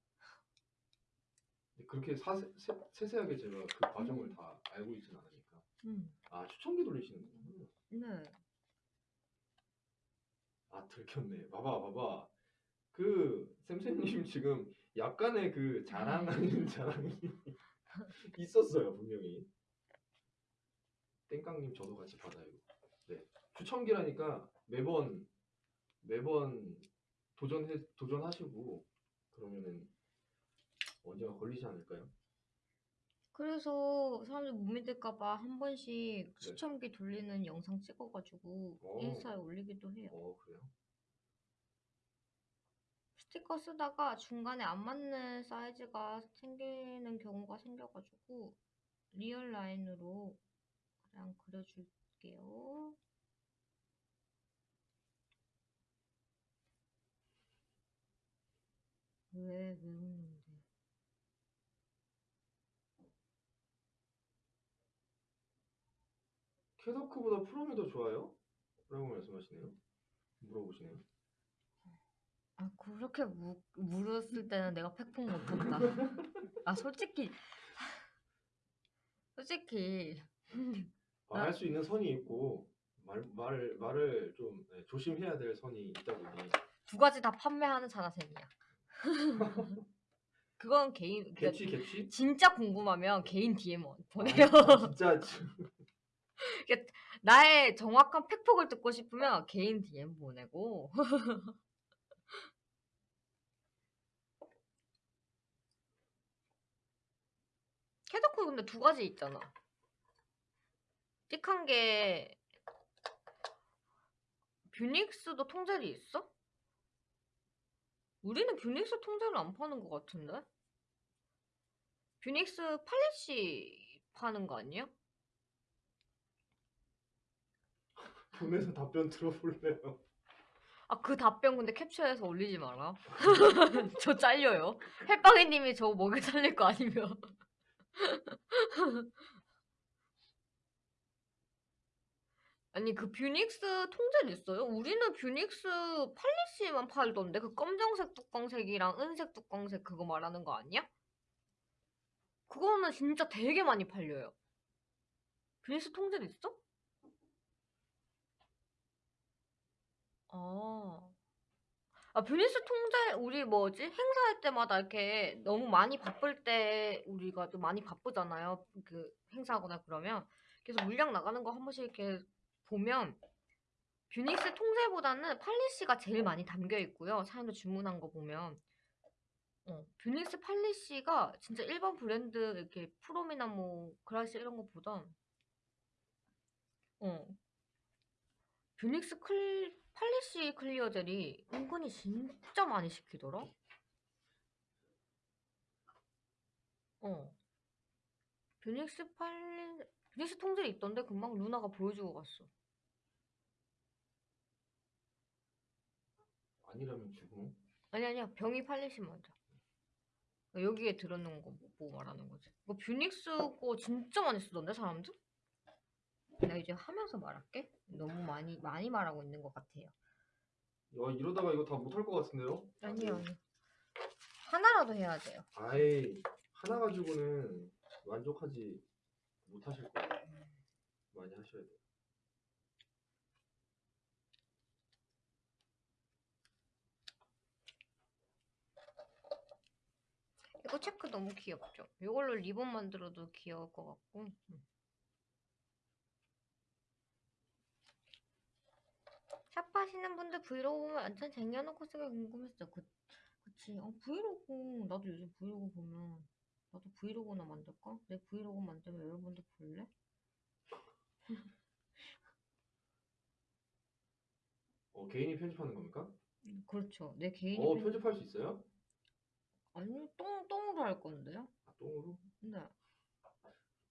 근데 그렇게 사세, 세, 세세하게 제가 그 과정을 다 알고 있진 않으니까 음, 아 추천기 돌리시는군요. 네. 아 들켰네. 봐봐 봐봐. 그 샘샘님 지금 약간의 그 자랑 아닌 자랑이 있었어요 분명히. 땡깡님 저도 같이 받아요. 네 추천기라니까 매번 매번 도전해 도전하시고 그러면은 언제가 걸리지 않을까요? 그래서 사람들 못 믿을까봐 한 번씩 추첨기 돌리는 영상 찍어가지고 오. 인스타에 올리기도 해요. 어 그래요? 스티커 쓰다가 중간에 안 맞는 사이즈가 생기는 경우가 생겨가지고 real 라인으로 그냥 그려줄게요. 왜, 왜 웃는데? 캐더크보다 프롬이 더 좋아요? 라고 말씀하시네요. 물어보시네요. 아, 그렇게 무, 물었을 때는 내가 팩폭 못한다. 아, 솔직히, 솔직히, 아. 말할 수 있는 선이 있고 말, 말을 말을 좀 네, 조심해야 될 선이 있다 보니 두 가지 다 판매하는 자나생이야. 그건 개인, 그러니까 개취 개취? 진짜 궁금하면 개인 DM 아, 보내요. 아, 진짜 나의 정확한 팩폭을 듣고 싶으면 개인 DM 보내고. 캐더크 근데 두 가지 있잖아. thick한 게 뷰닉스도 통젤이 있어? 우리는 뷰닉스 통젤을 안 파는 것 같은데? 뷰닉스 polish 파는 거 아니야? 보내서 답변 들어볼래요. 아, 그 답변 근데 캡처해서 올리지 마라. 저 잘려요. 햇빵이님이 저 먹여 살릴 거 아니면. 아니, 그 뷰닉스 통젤 있어요? 우리는 뷰닉스 polish만 팔던데? 그 검정색 뚜껑색이랑 은색 뚜껑색 그거 말하는 거 아니야? 그거는 진짜 되게 많이 팔려요. 뷰닉스 통젤 있어? 아. 아, 뷰닉스 통젤, 우리 뭐지? 행사할 때마다 이렇게 너무 많이 바쁠 때 우리가 좀 많이 바쁘잖아요. 그 행사하거나 그러면. 그래서 물량 나가는 거 한 번씩 이렇게 보면 뷰닉스 통젤보다는 polish가 제일 많이 담겨 있고요. 사람들 주문한 거 보면. 어, 뷰닉스 polish가 진짜 일반 브랜드 이렇게 프롬이나 뭐 그라시 이런 거보다 어, 뷰닉스 클 polish clear 젤이 은근히 진짜 많이 시키더라. 어. 뷰닉스 팔리 뷰닉스 통젤 있던데 금방 루나가 보여주고 갔어. 아니라면 주고 아니 아니야 병이 polish 맞아. 여기에 들어놓은 거 보고 말하는 거지. 이거 뷰닉스 거 진짜 많이 쓰던데 사람들? 내가 이제 하면서 말할게. 너무 많이 많이 말하고 있는 것 같아요. 야, 이러다가 이거 다 못할 것 같은데요? 아니요 아니요. 하나라도 해야 돼요. 아이 하나 가지고는 만족하지 못하실 거예요. 많이 하셔야 돼요. 이거 체크 너무 귀엽죠? 이걸로 리본 만들어도 귀여울 것 같고. 음. 샵 하시는 분들 브이로그 보면 완전 쟁여놓고 쓰길래 궁금했어. 그, 그치. 어, 브이로그. 나도 요즘 브이로그 보면. 나도 브이로그나 만들까? 내 브이로그 만들면 여러분들 볼래? 어 개인이 편집하는 겁니까? 그렇죠. 내 개인이. 어 편- 편집할 수 있어요? 아니, 똥, 똥으로 할 건데요? 아, 똥으로? 근데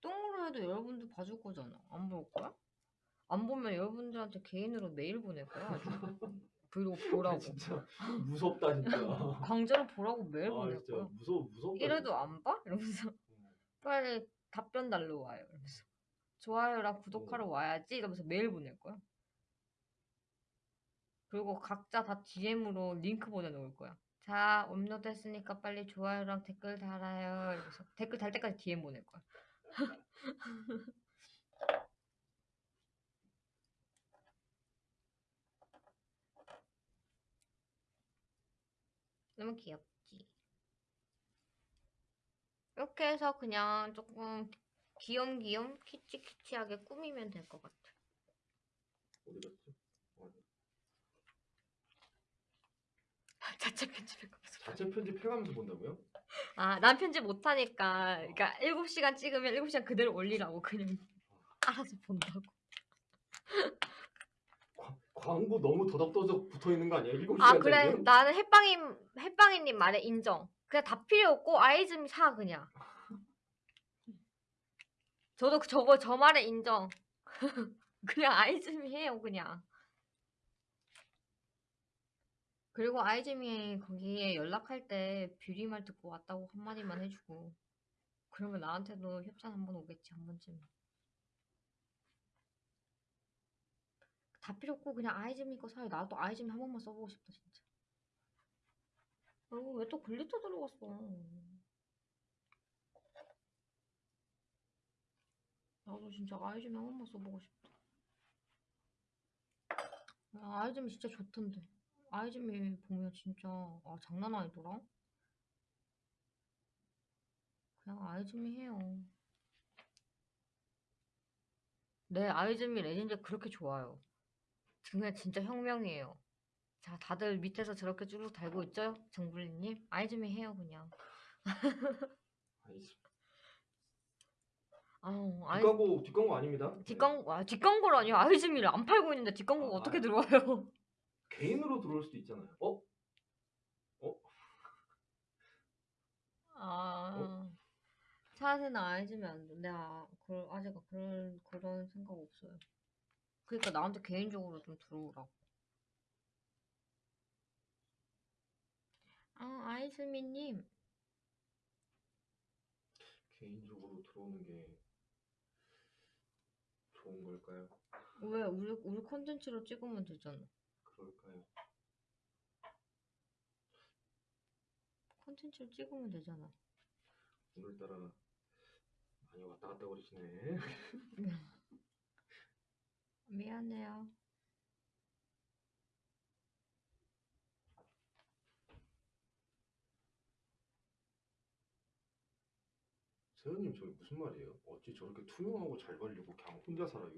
똥으로 해도 여러분들 봐줄 거잖아. 안 볼 거야? 안 보면 여러분들한테 개인으로 메일 보낼 거야. 아주. 브이로그 보라고. 아, 진짜 무섭다 진짜. 강제로 보라고 메일 아 보낼 진짜 거야. 무서 무섭다. 이래도 안 봐? 이러면서 진짜. 빨리 답변 달러 와요. 이러면서 좋아요랑 구독하러 와야지 이러면서 메일 보낼 거야. 그리고 각자 다 DM으로 링크 보내놓을 거야. 자, 업로드 했으니까 빨리 좋아요랑 댓글 달아요. 이러면서 댓글 달 때까지 DM 보낼 거야. 너무 귀엽지? 이렇게 해서 그냥 조금 귀염귀염 키치키치하게 꾸미면 될 것 같아. 어디 갔지? 어, 자체 편집해가면서. 자체 편집해가면서 본다고요? 아, 난 편집 못하니까, 그러니까 7시간 찍으면 7시간 그대로 올리라고 그냥 알아서 본다고. 과- 광고 너무 더덕더덕 붙어 있는 거 아니에요? 7시간 아, 그래. 나는 햇빵님, 햇빵이님 말에 인정. 그냥 다 필요 없고 아이즈미 사, 그냥. 저도 그- 저거, 저 말에 인정. 그냥 아이즈미 해요, 그냥. 그리고 아이즈미 거기에 연락할 때 뷰리 말 듣고 왔다고 한마디만 해주고 그러면 나한테도 협찬 한번 오겠지 한 번쯤 다 필요 없고 그냥 아이즈미 거 사요 나도 아이즈미 한 번만 써보고 싶다 진짜. 어왜 또 glitter 들어갔어? 나도 진짜 아이즈미 한 번만 써보고 싶다. 아, 아이즈미 진짜 좋던데. 아이즈미 보면 진짜 아 장난 아니더라. 그냥 아이즈미 해요. 네 아이즈미 레진제 그렇게 좋아요 그냥 진짜 혁명이에요 자 다들 밑에서 저렇게 쭈룩 달고 있죠 정블리님 아이즈미 해요 그냥. 아우 아이 뒷광고 뒷광고 아닙니다. 네. 뒷광고 아 뒷광고를 아니요 아이즈미를 안 팔고 있는데 뒷광고가 아, 어떻게 아. 들어와요 개인으로 들어올 수도 있잖아요. 어? 아, 차세는 아이즈미 안 돼. 내가 그 아직 그런 그런 생각 없어요. 그러니까 나한테 개인적으로 좀 들어오라고. 아, 아이즈미님. 개인적으로 들어오는 게 좋은 걸까요? 왜 우리 우리 콘텐츠로 찍으면 되잖아. 그럴까요? 콘텐츠로 찍으면 되잖아. 오늘따라 많이 왔다 갔다 거리시네. 미안해요. 세연님 저게 무슨 말이에요? 어찌 저렇게 투명하고 잘 발리고 그냥 혼자 살아요?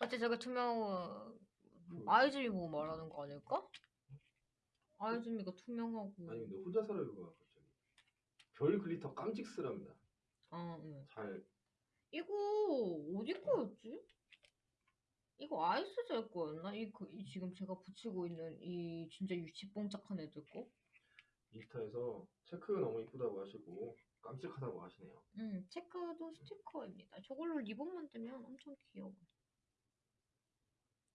어째 저게 투명 아이즈미 보고 말하는 거 아닐까? 아이즈미가 투명하고. 아니 근데 혼자 살아요가 갑자기 별 glitter 깜찍스랍니다. 어, 응. 잘 이거 어디 거였지? 이거 아이스젤 거였나? 이, 그, 이 지금 제가 붙이고 있는 이 진짜 유치뽕짝한 애들 거? 인스타에서 체크 너무 이쁘다고 하시고 깜찍하다고 하시네요. 응, 체크도 스티커입니다. 저걸로 리본 만들면 엄청 귀여워.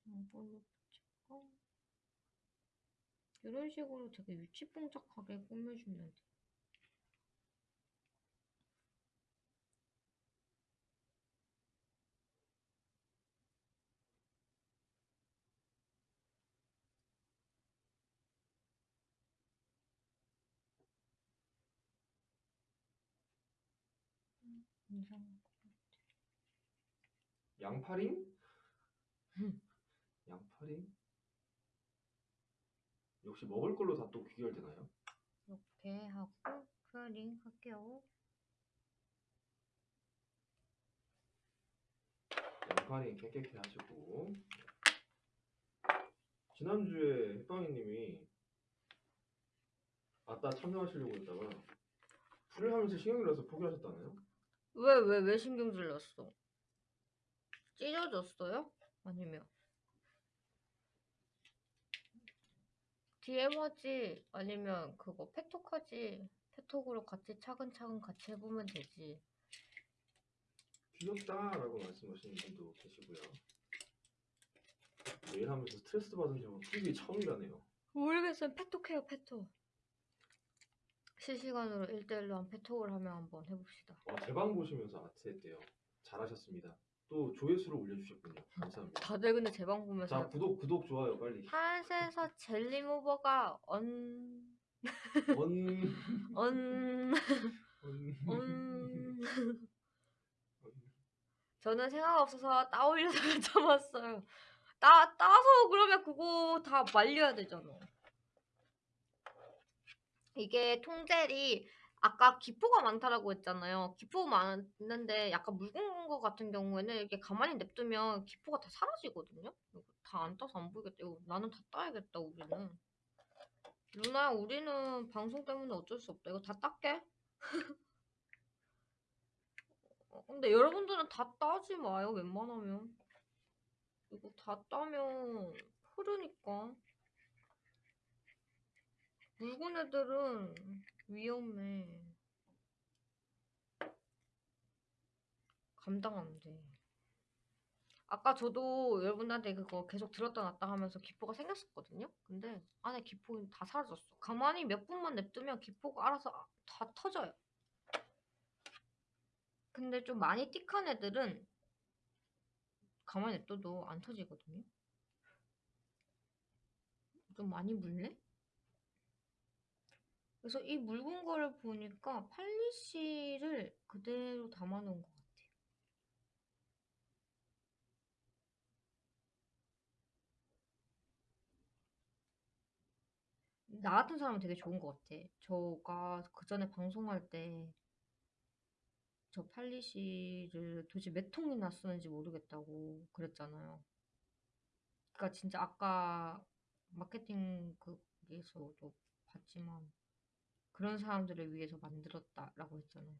이걸로 붙이고 이런 식으로 되게 유치뽕짝하게 꾸며주면 돼. 이상. 양파링? 음. 양파링? 역시 먹을 걸로 다 또 귀결되나요? 이렇게 하고 클링 할게요. 양파링 깨끗이 하시고 지난주에 햇빵이님이 아따 참여하시려고 했다가 풀을 하면서 신경이 나서 포기하셨다나요? 왜, 왜, 왜 신경 질렸어? 찢어졌어요? 아니면? DM하지? 아니면 그거 페톡하지? 페톡으로 같이 차근차근 같이 해보면 되지. 귀엽다라고 말씀하시는 분도 계시고요. 매일 하면서 스트레스 받은 적은 풀기 처음이라네요. 모르겠어요. 페톡해요, 페톡. 실시간으로 1대1로 한 페톡을 하면 한번 해봅시다. 어, 제방 보시면서 아트 했대요. 잘하셨습니다. 또 조회수를 올려주셨군요. 감사합니다. 다들 근데 제 방 보면서 자 구독 구독 좋아요 빨리. 한에서 젤리모버가 언... 원. 언... 원. 음... 저는 생각 없어서 따올려서 참았어요. 따, 따서 그러면 그거 다 말려야 되잖아. 이게 통젤이 아까 기포가 많다라고 했잖아요. 기포가 많은데 약간 묽은 거 같은 경우에는 이렇게 가만히 냅두면 기포가 다 사라지거든요. 다 안 따서 안 보이겠다. 이거 나는 다 따야겠다 우리는. 루나야 우리는 방송 때문에 어쩔 수 없다. 이거 다 닦게. 어, 근데 여러분들은 다 따지 마요. 웬만하면. 이거 다 따면 흐르니까. 묽은 애들은 위험해. 감당 안 돼. 아까 저도 여러분한테 그거 계속 들었다 놨다 하면서 기포가 생겼었거든요. 근데 안에 기포는 다 사라졌어. 가만히 몇 분만 냅두면 기포가 알아서 아- 다 터져요. 근데 좀 많이 띡한 애들은 가만히 냅둬도 안 터지거든요. 좀 많이 묽네? 그래서 이 묽은 거를 보니까 팔리시를 그대로 담아놓은 것 같아요. 나 같은 사람은 되게 좋은 것 같아. 저가 그 전에 방송할 때 저 팔리시를 도대체 몇 통이나 쓰는지 모르겠다고 그랬잖아요. 그러니까 진짜 아까 마케팅 그에서도 봤지만 그런 사람들을 위해서 만들었다라고 했잖아요.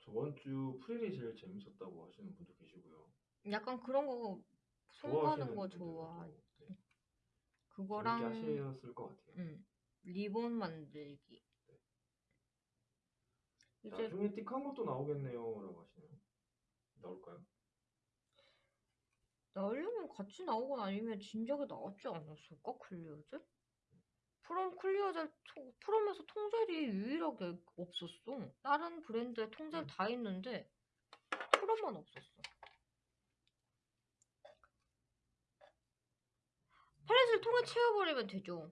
저번 주 프릴이 제일 재밌었다고 하시는 분도 계시고요. 약간 그런 거 좋아하시는 거 좋아. 네, 그거랑 하셨을 것 같아요. 음, 리본 만들기. 이제 나중에 thick한 것도 나오겠네요라고 하시네요. 나올까요? 나오려면 같이 나오거나 아니면 진작에 나왔지 않았을까? clear젤? 프롬 clear젤 통- 프롬에서 통젤이 유일하게 없었어. 다른 브랜드에 통젤 음. 다 있는데 프롬만 없었어. 팔렛을 통에 채워버리면 되죠.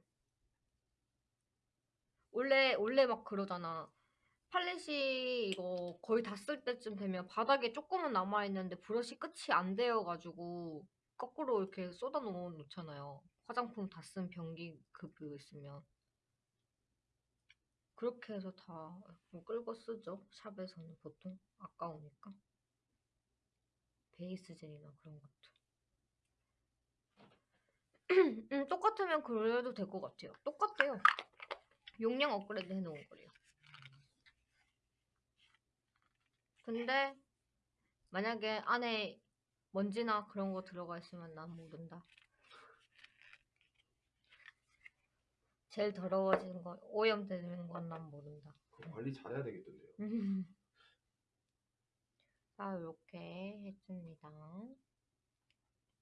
원래 원래 막 그러잖아. 팔렛이 이거 거의 다 쓸 때쯤 되면 바닥에 조금은 남아 있는데 브러쉬 끝이 안 되어가지고 거꾸로 이렇게 쏟아 놓- 놓잖아요. 화장품 다 쓴 변기 그거 있으면 그렇게 해서 다 끌고 쓰죠. 샵에서는 보통 아까우니까 베이스 젤이나 그런 것도. 음, 똑같으면 그래도 될 것 같아요. 똑같아요. 용량 업그레이드 해놓은 거래요. 근데 만약에 안에 먼지나 그런 거 들어가 있으면 난 모른다. 제일 더러워지는 거, 오염되는 건 난 모른다. 그거 관리 잘해야 되겠던데요. 자, 이렇게 했습니다.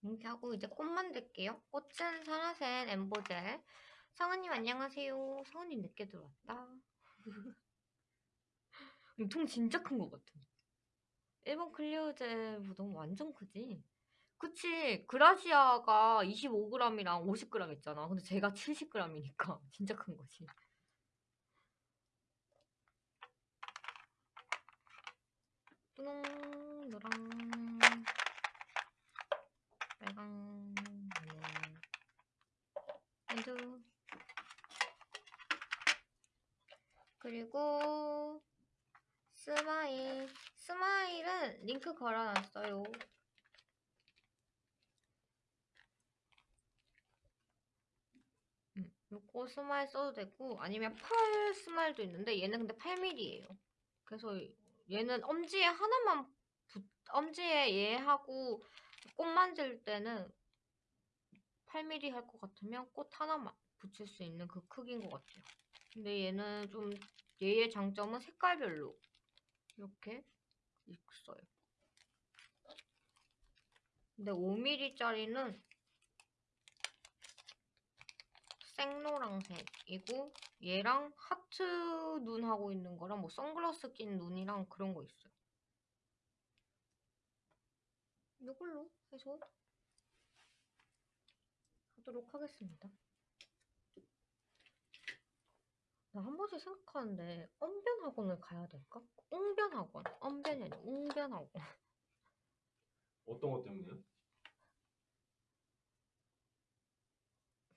이렇게 하고 이제 꽃 만들게요. 꽃은 사라센 엠보젤. 성은님 안녕하세요. 성은님 늦게 들어왔다. 이통 진짜 큰 것 같아. 일본 클리어젤 무덤 완전 크지? 그치 그라시아가 25g이랑 50g 있잖아. 근데 제가 70g이니까 진짜 큰 거지. 분홍, 노랑, 빨강, 핸드. 그리고 smile. smile은 링크 걸어놨어요. 음, 요거 smile 써도 되고 아니면 펄 smile도 있는데 얘는 근데 8mm예요. 그래서 얘는 엄지에 하나만 붙, 엄지에 얘하고 꽃 만질 때는 8mm 할 것 같으면 꽃 하나만 붙일 수 있는 그 크기인 것 같아요. 근데 얘는 좀 얘의 장점은 색깔별로 이렇게 있어요. 근데 5mm짜리는 생노랑색이고 얘랑 하트 눈 하고 있는 거랑 뭐 선글라스 낀 눈이랑 그런 거 있어요. 이걸로 해서 하도록 하겠습니다. 나 한 번씩 생각하는데 언변 학원을 가야 될까? 웅변 학원, 언변이 아니라 웅변 학원. 어떤 것 때문에요?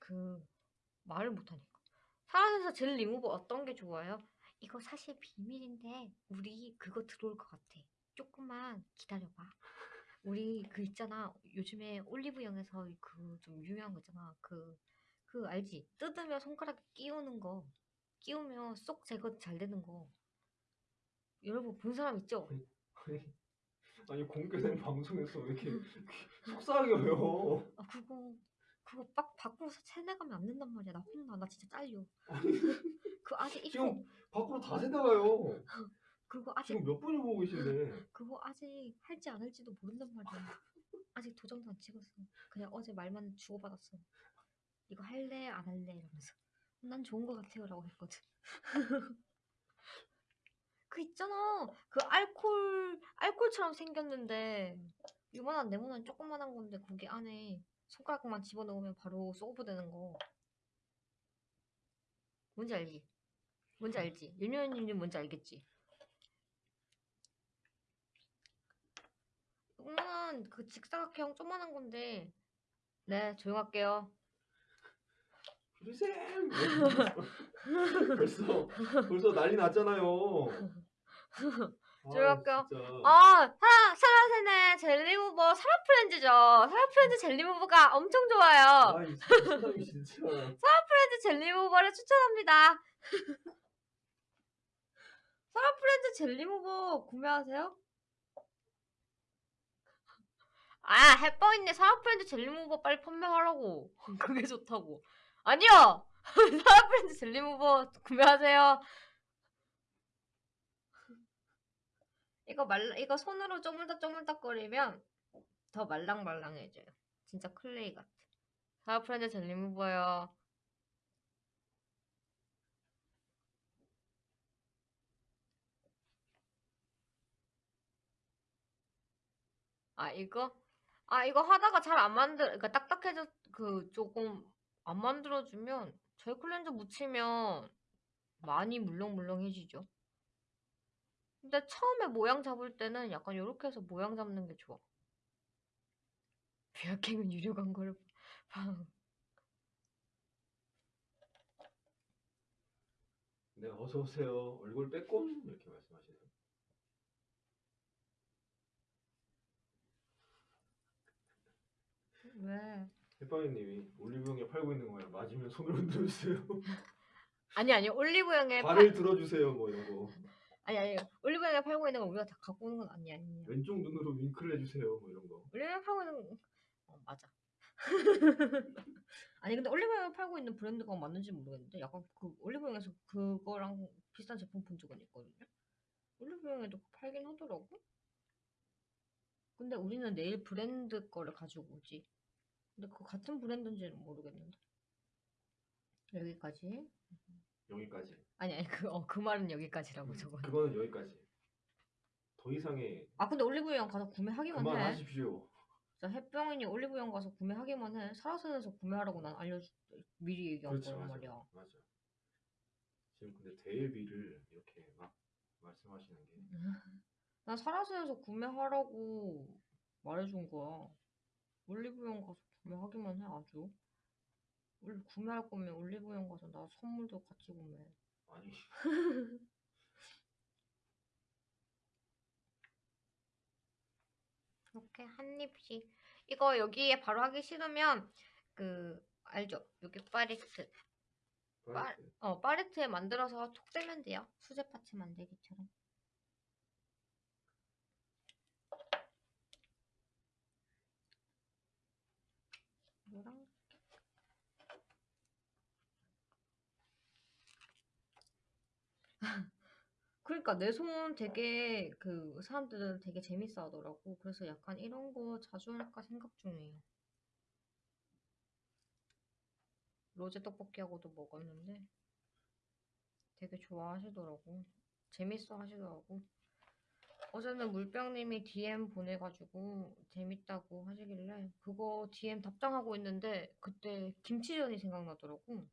그 말을 못하니까. 사라에서 젤 리무버 어떤 게 좋아요? 이거 사실 비밀인데 우리 그거 들어올 것 같아. 조금만 기다려봐. 우리 그 있잖아. 요즘에 올리브영에서 그 좀 유명한 거 있잖아. 그, 그 알지? 뜯으면 손가락에 끼우는 거. 끼우면 쏙 제거 잘 되는 거. 여러분 본 사람 있죠? 아니, 아니 공개된 방송에서 왜 이렇게 속상하게 왜요? 아 그거 그거 빡 밖으로서 세내가면 안 된단 말이야. 나 혼나. 나 진짜 잘려. 그 아직 입고 지금 밖으로 다 새나가요. 그거 아직 지금 몇 분이 보고 계신데 그거 아직 할지 안 할지도 모른단 말이야. 아직 도장도 안 찍었어. 그냥 어제 말만 주고받았어. 이거 할래 안 할래 이러면서 난 좋은 거 같아요라고 했거든. 그 있잖아. 그 알콜 알콜처럼 생겼는데 요만한 네모난 조그만한 건데 거기 안에 손가락만 집어넣으면 바로 소브 되는 거. 뭔지 알지? 뭔지 알지? 윤효연님 뭔지 알겠지? 조그만한 그 직사각형 조그만한 건데 네 조용할게요 프리쌤 벌써 벌써 난리 났잖아요. 진짜. 아 사라 사라세네 젤리무버 사라프렌즈죠. 사라프렌즈 젤리무버가 엄청 좋아요. 아, 이. 사라프렌즈 젤리무버를 추천합니다. 사라프렌즈 젤리무버 구매하세요? 아 해뻐있네. 사라프렌즈 젤리무버 빨리 판매하라고. 그게 좋다고. 아니요! 사라프렌즈 젤리무버 구매하세요 이거 말 이거 손으로 쪼물딱 쪼물딱 거리면 더 말랑말랑해져요. 진짜 클레이 같아. 사라프렌즈 젤리 무버요. 아 이거? 아 이거 하다가 잘 안 만들 그러니까 딱딱해져 그 조금 안 만들어주면 젤 클렌저 묻히면 많이 물렁물렁해지죠. 근데 처음에 모양 잡을 때는 약간 요렇게 해서 모양 잡는 게 좋아. 비아킹은 유료 광고를 봐. 네, 어서 오세요. 얼굴 빼꼼 이렇게 말씀하시네요. 왜? 해파이님이 올리브영에 팔고 있는 거예요. 맞으면 손을 흔들어주세요. 아니 아니 올리브영에 팔 발을 들어주세요. 뭐 이런 거. 아니 아니 올리브영에 팔고 있는 거 우리가 다 갖고 오는 건 아니야 아니야. 왼쪽 눈으로 윙크를 해주세요. 뭐 이런 거. 올리브영 팔고 있는 어 맞아. 아니 근데 올리브영 팔고 있는 브랜드가 맞는지 모르겠는데 약간 그 올리브영에서 그거랑 비슷한 제품 본 적은 있거든요. 올리브영에도 팔긴 하더라고. 근데 우리는 내일 브랜드 거를 가지고 오지. 근데 그 같은 브랜드인지는 모르겠는데. 여기까지. 여기까지. 아니 아니 그 어 그 말은 여기까지라고 저거. 그거는 여기까지. 더 이상의 아 근데 올리브영 가서 구매하기만 해. 그만하십시오. 진짜 햇병인이 올리브영 가서 구매하기만 해. 사라센에서 구매하라고 난 알려주 미리 얘기한 그렇지 거란 맞아. 말이야. 맞아. 지금 근데 데일비를 이렇게 막 말씀하시는 게 난 사라센에서 구매하라고 말해준 거야. 올리브영 가서 구매하기만 해 아주. 올- 구매할 거면 올리브영 가서 나 선물도 같이 구매해. 아니 이렇게 한 입씩. 이거 여기에 바로 하기 싫으면 그 알죠? 여기 파레트. 파레트. 어 파레트에 만들어서 톡 떼면 돼요. 수제 parts 만들기처럼. 뭐랑 그러니까 내 손 되게 그 사람들은 되게 재밌어 하더라고. 그래서 약간 이런 거 자주 할까 생각 중이에요. 로제 떡볶이하고도 먹었는데 되게 좋아하시더라고. 재밌어 하시더라고. 어제는 물병님이 DM 보내가지고 재밌다고 하시길래 그거 DM 답장하고 있는데 그때 김치전이 생각나더라고.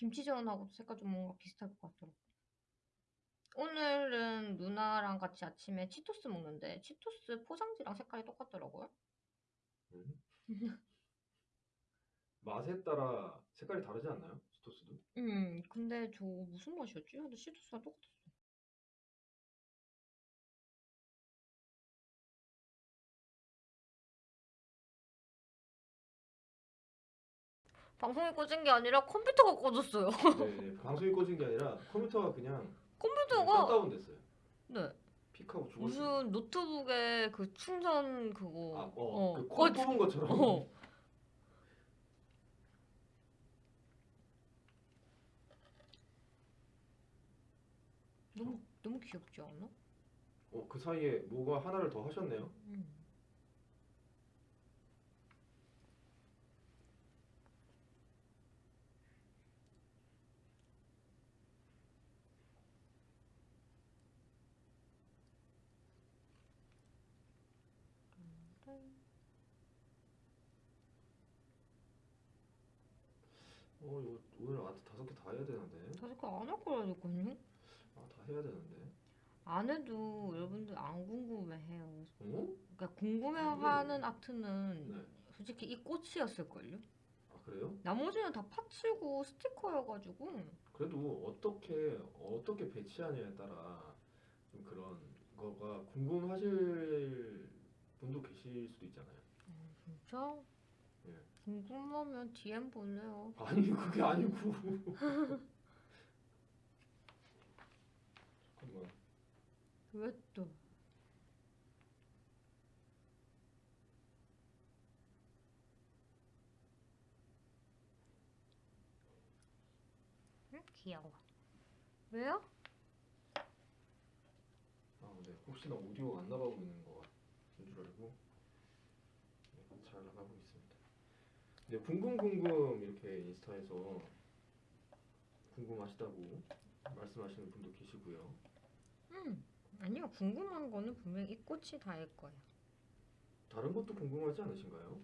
김치전하고 색깔 좀 뭔가 비슷할 것 같더라고. 오늘은 누나랑 같이 아침에 치토스 먹는데 치토스 포장지랑 색깔이 똑같더라고요. 음. 맛에 따라 색깔이 다르지 않나요? 치토스도? 음, 근데 저 무슨 맛이었지? 근데 치토스랑 똑같았어. 방송이 꺼진 게 아니라 컴퓨터가 꺼졌어요. 네, 방송이 꺼진 게 아니라 컴퓨터가 그냥 컴퓨터가 다운 됐어요. 네 픽하고 죽었어요. 무슨 노트북에 그 충전 그거 아, 어, 어, 그 꺼- 콘 뽑은 것처럼. 어. 너무 너무 귀엽지 않아? 어, 그 사이에 뭐가 하나를 더 하셨네요. 음. 어, 이거 오늘 아트 다섯 개 다 해야 되는데. 다섯 개 안 할 거라니까요. 아, 다 해야 되는데. 안 해도 여러분들 안 궁금해해요. 어? 그러니까 궁금해하는 아트는 네. 솔직히 이 꽃이었을걸요? 아, 그래요? 나머지는 다 파츠고 스티커여가지고 그래도 어떻게 어떻게 배치하냐에 따라 좀 그런 거가 궁금하실 분도 계실 수도 있잖아요. 어, 진짜? 예. 궁금하면 DM 보내요. 아니 그게 아니고. 잠깐만. 왜 또? 응? 귀여워. 왜요? 아, 네. 혹시나 오디오가 안 나가고 있는 거 같은 줄 알고 네, 잘 나가고 있습 니다. 네, 궁금 궁금 이렇게 인스타에서 궁금하시다고 말씀하시는 분도 계시고요. 응. 아니요. 궁금한 거는 분명 이 꽃이 다일 거예요. 다른 것도 궁금하지 않으신가요?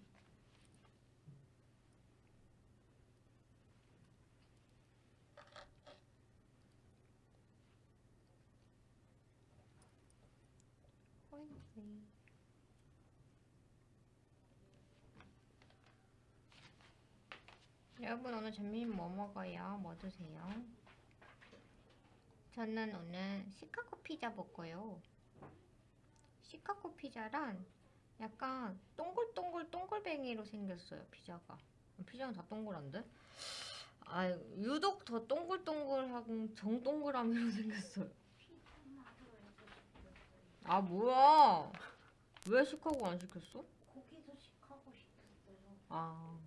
여러분 오늘 점심 뭐 먹어요? 뭐 드세요? 저는 오늘 시카고 피자 먹어요. 시카고 피자란 약간 동글동글 동글뱅이로 생겼어요 피자가. 피자는 다 동글한데? 아 유독 더 동글동글하고 정동그라미로 생겼어요. 아 뭐야? 왜 시카고 안 시켰어? 고기도 시카고 시켰어요. 아,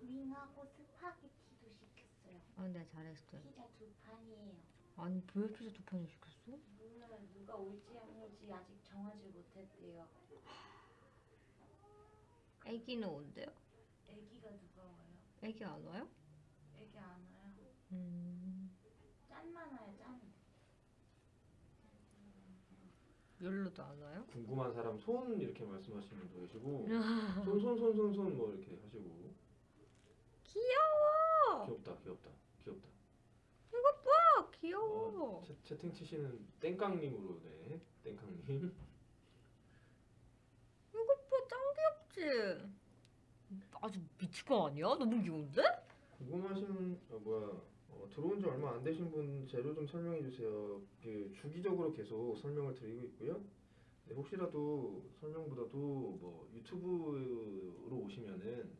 윙하고 스파게티도 시켰어요. 아 내가 잘했어요. 피자 두 판이에요. 아니 왜 피자 두 판을 시켰어? 몰라요. 누가 올지 안 올지 아직 정하지 못했대요. 애기는 온대요? 애기가 누가 와요? 애기 안 와요? 애기 안 와요. 음, 짠만 와요. 짠. 열로도 안 와요? 궁금한 사람 손 이렇게 말씀하시는 분도 계시고 손 손 손 손 손 뭐 이렇게 하시고 귀여워. 귀엽다 귀엽다 귀엽다 아 귀여워. 어, 채, 채팅 치시는 땡깡님으로 네 땡깡님 이거 봐짱 귀엽지? 아주 미친 거 아니야? 너무 귀여운데? 궁금하신 어, 뭐야 어, 들어온 지 얼마 안 되신 분 재료 좀 설명해 주세요. 그 주기적으로 계속 설명을 드리고 있고요. 네, 혹시라도 설명보다도 뭐 유튜브로 오시면은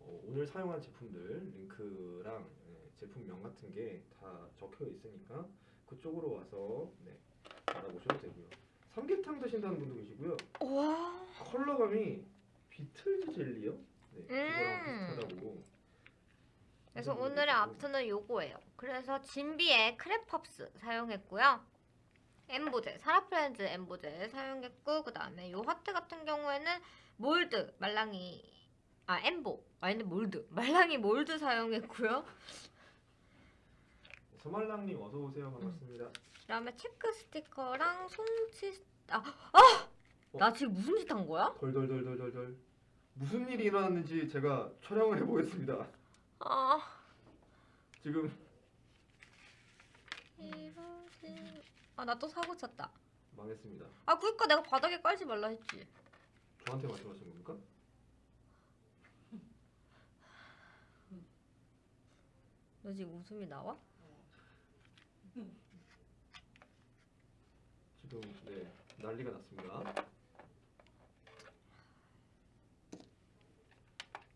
어, 오늘 사용한 제품들 링크랑 예, 제품명 같은 게 다 적혀 있으니까 그쪽으로 와서 네, 알아보셔도 되고요. 삼계탕 드신다는 분도 계시고요. 와. 컬러감이 비틀즈 젤리요? 네, 그거랑 음. 비슷하다고. 그래서 오늘의. 아트는 요거예요. 그래서 진비의 크랩팝스 사용했고요. 엠보젤, 사라프렌즈 엠보젤 사용했고 그 다음에 요 하트 같은 경우에는 mold, 말랑이 아 엠보, 아닌데 mold, 말랑이 mold 사용했고요. 서말랑님 어서 오세요 반갑습니다. 그 다음에 체크 스티커랑 송치 아, 아! 어? 나 지금 무슨 짓 한 거야? 덜덜덜덜덜덜 무슨 일이 일어났는지 제가 촬영을 해 보겠습니다. 아 지금 이러지 아 나 또 사고 쳤다. 망했습니다. 아 그니까 내가 바닥에 깔지 말라 했지. 저한테 말씀하신 겁니까? 너 지금 웃음이 나와? 지금 네 난리가 났습니다.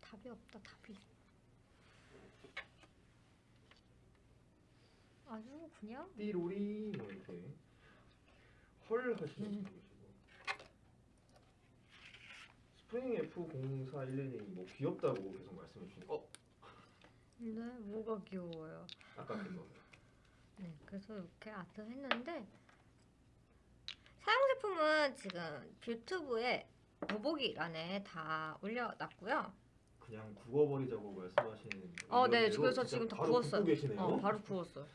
답이 없다 답이. 아주 그냥 띠로리 뭐 이렇게 헐 하시는 분도 계시고. 스프링 F0411님이 뭐 귀엽다고 계속 말씀해 주시니까 어? 네 뭐가 귀여워요? 아까 그거 네 그래서 이렇게 아트 했는데 제품은 지금 뷰튜브에 더보기란에 다 올려놨고요. 그냥 구워버리자고 말씀하시는 어, 네. 그래서 지금 다 구웠어요. 어, 바로 구웠어요.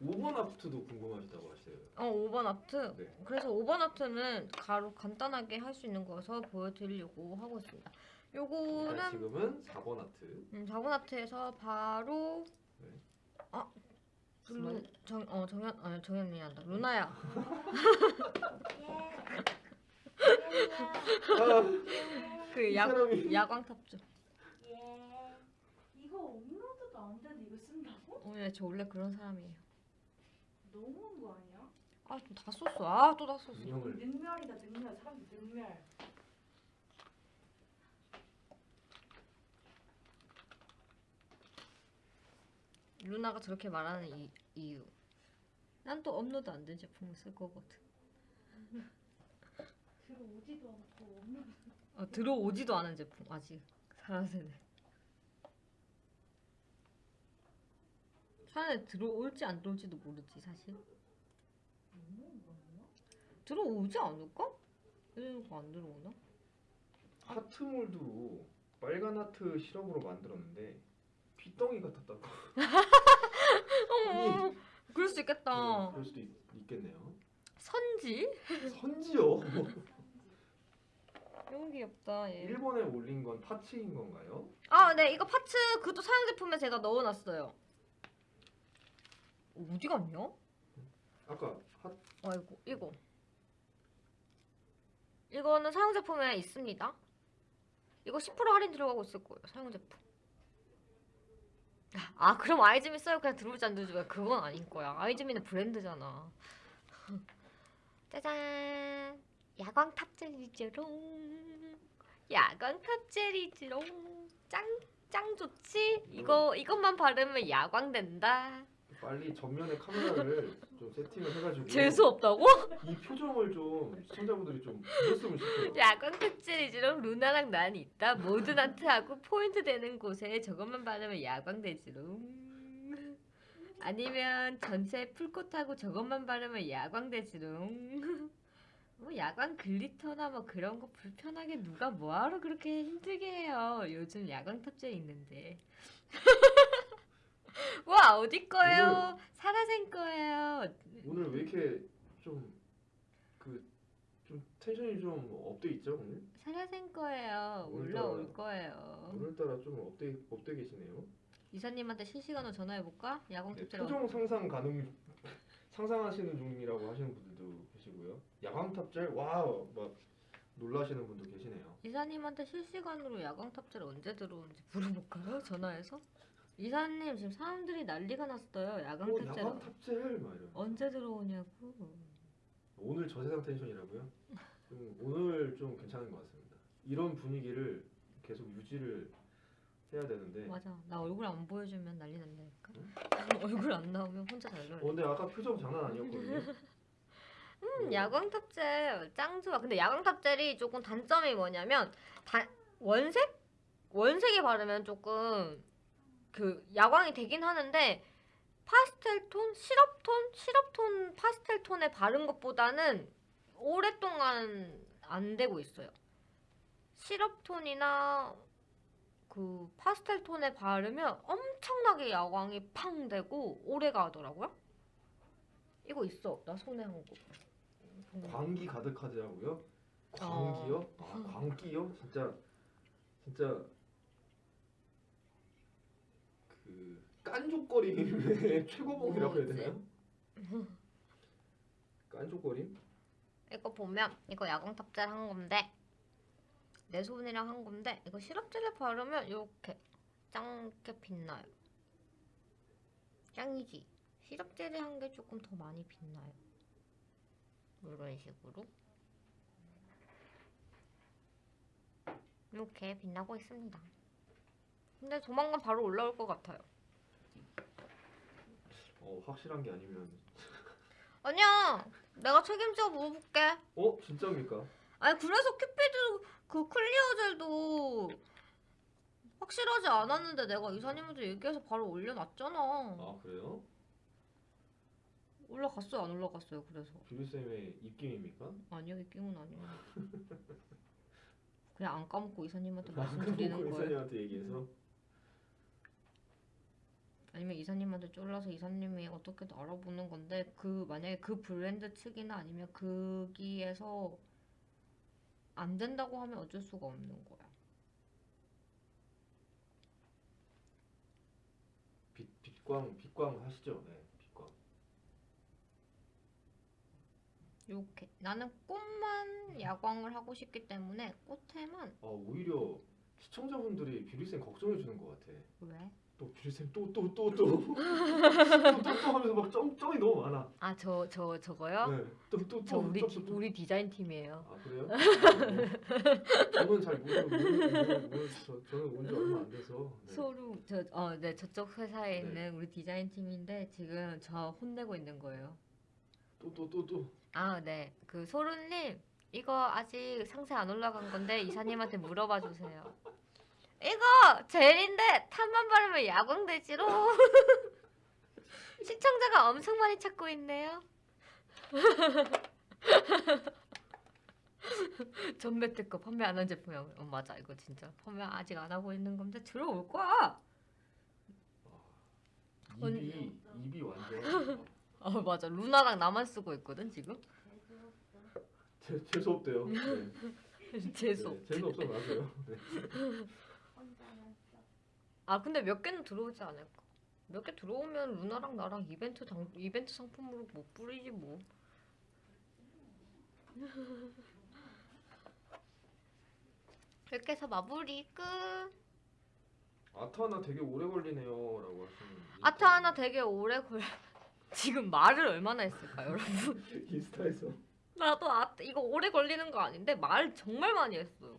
5번 아프트도 궁금하시다고 하시대요. 어, 5번 아트. 네. 그래서 5번 아트는 가로 간단하게 할 수 있는 거여서 보여드리려고 하고 있습니다. 요거는 지금은 4번 아트. 음, 4번 아트에서 바로 네. 아, 루? 정, 어, 정현, 아니, 정현이 한다. 루나야. 예. 아, 그이 야, 사람이 야광탑주. 예. 이거 업로드도 안 되는데 이거 쓴다고? 어, 예, 저 원래 그런 사람이에요. 너무한 거 아니야? 아, 또 다 썼어. 아, 또 다 썼어. 능멸이다 능멸 사람들 능멸. 루나가 저렇게 말하는 이, 이유. 난 또 업로드 안 된 제품을 쓸 거거든. 들어오지도 않고 업로드. 어, 들어오지도 않은 제품 아직 사라세네. 사라세 들어올지 안 들어올지도 모르지 사실. 들어오지 않을까? 이거 안 들어오나? 하트 몰드로 빨간 하트 시럽으로 만들었는데 피덩이 같았다고. 어, 그럴 수 있겠다. 네, 그럴 수도 있, 있겠네요. 선지? 선지요. 너무 귀엽다. 얘. 일본에 올린 건 파츠인 건가요? 아, 네, 이거 파츠 그것도 사용 제품에 제가 넣어놨어요. 어디 갔냐? 아까 하, 아이고, 이거. 이거는 사용 제품에 있습니다. 이거 10% 할인 들어가고 있을 거예요. 사용 제품. 아, 그럼 아이즈미 써요. 그냥 들어오지 안 들어오지 마. 그건 아닌 거야. 아이즈미는 브랜드잖아. 짜잔. 야광 top젤이지롱. 야광 top젤이지롱. 짱, 짱 좋지? 이거, 이것만 바르면 야광 된다. 빨리 전면에 카메라를 좀 세팅을 해가지고 재수 없다고? 이 표정을 좀 시청자분들이 좀 보셨으면 싶어요. 야광 top젤이지롱 루나랑 난 있다. 모든 아트하고 포인트 되는 곳에 저것만 바르면 야광 되지롱. 아니면 전체 full coat하고 저것만 바르면 야광 되지롱. 뭐 야광 glitter나 뭐 그런 거 불편하게 누가 뭐하러 그렇게 힘들게 해요. 요즘 야광 top젤 있는데. 와 어디 거예요? 사라생 거예요. 오늘 왜 이렇게 좀 그 좀 텐션이 좀 up돼 있죠 오늘? 사라생 거예요. 오늘따라- 올라올 거예요. 오늘따라 좀 up돼 up돼 계시네요. 이사님한테 실시간으로 전화해 볼까? 야광 네, top젤로. 표정 상상 가능 상상하시는 중이라고 하시는 분들도 계시고요. 야광 top젤 wow 막 놀라시는 분도 계시네요. 이사님한테 실시간으로 야광 top젤을 언제 들어오는지 물어볼까요? 전화해서. 이사님 지금 사람들이 난리가 났어요. 야광 어, 탑재 막 이런. 언제 들어오냐고. 오늘 저세상 텐션이라고요? 좀 오늘 좀 괜찮은 것 같습니다. 이런 분위기를 계속 유지를 해야 되는데. 맞아. 나 얼굴 안 보여주면 난리 난다니까. 얼굴 안 나오면 혼자 잘 놀래. 어, 근데 아까 표정 장난 아니었거든요. 음, 야광 탑젤 짱 좋아. 근데 야광 탑젤이 조금 단점이 뭐냐면 다, 원색? 원색에 바르면 조금 그 야광이 되긴 하는데 파스텔 톤, 시럽 톤, 시럽 톤, 파스텔 톤에 바른 것보다는 오랫동안 안 되고 있어요. 시럽 톤이나 그 파스텔 톤에 바르면 엄청나게 야광이 팡 되고 오래 가더라고요. 이거 있어. 나 손에 한 거. 광기 가득하더라고요. 광기요? 아, 광기요? 진짜 진짜 그 깐족거림의 최고봉이라고 해야 되나요? 깐족거림? 이거 보면 이거 야광 탑젤 한 건데 내 손이랑 한 건데 이거 시럽젤에 바르면 이렇게 짱게 빛나요. 짱이지. 시럽젤에 한 게 조금 더 많이 빛나요. 이런 식으로 이렇게 빛나고 있습니다. 근데 조만간 바로 올라올 것 같아요. 어 확실한 게 아니면 아니야, 내가 책임져 물어볼게. 어 진짜입니까? 아니 그래서 큐피드 그 clear 젤도 확실하지 않았는데 내가 이사님한테 얘기해서 바로 올려놨잖아. 아 그래요? 올라갔어요 안 올라갔어요 그래서 뷰리 쌤의 입김입니까? 아니요 내용은 아니에요. 그냥 안 까먹고 이사님한테 말씀드리는 거예요. 이사님한테 얘기해서 아니면 이사님한테 쫄라서 이사님이 어떻게든 알아보는 건데 그 만약에 그 브랜드 측이나 아니면 거기에서 안 된다고 하면 어쩔 수가 없는 거야. 빛 빛광 빛광 하시죠. 네, 빛광. 이렇게 나는 꽃만 야광을 하고 싶기 때문에 꽃에만 아 오히려 시청자분들이 뷰리쌤 걱정해 주는 것 같아. 왜? 또 뷰리쌤 또 또 또 또또또 하면서 막 점, 점이 너무 많아. 아 저 저 저 거요? 네. 또또또 저 우리 디- 우리 디자인 팀이에요. 아 그래요? 어, 저는 잘 모르 모르 모르 모르 저 저는 온지 얼마 안 돼서. 네. 소루 저어네 저쪽 회사에 네. 있는 우리 디자인 팀인데 지금 저 혼내고 있는 거예요. 또 또 또 또. 아 네 그 소루님 이거 아직 상세 안 올라간 건데 이사님한테 물어봐 주세요. 이거 젤인데 탑만 바르면 야광되지로 시청자가 엄청 많이 찾고 있네요. 전매 특허 판매 안 한 제품이야. 어, 맞아 이거 진짜 판매 아직 안 하고 있는 건데 들어올 거야. 언- 입이 입이 완전 아 맞아 루나랑 나만 쓰고 있거든 지금. 재 재수 없대요. 네. 재수. 네, 재수 없어 맞아요. 네. 아 근데 몇 개는 들어오지 않을까? 몇 개 들어오면 루나랑 나랑 이벤트 당, 이벤트 상품으로 못 뿌리지 뭐. 이렇게 해서 마무리 끝. 아트 하나 되게 오래 걸리네요라고 하시는. 아트 하나 되게 오래 걸. 지금 말을 얼마나 했을까 여러분? 인스타에서. 나도 아트 이거 오래 걸리는 거 아닌데 말 정말 많이 했어요.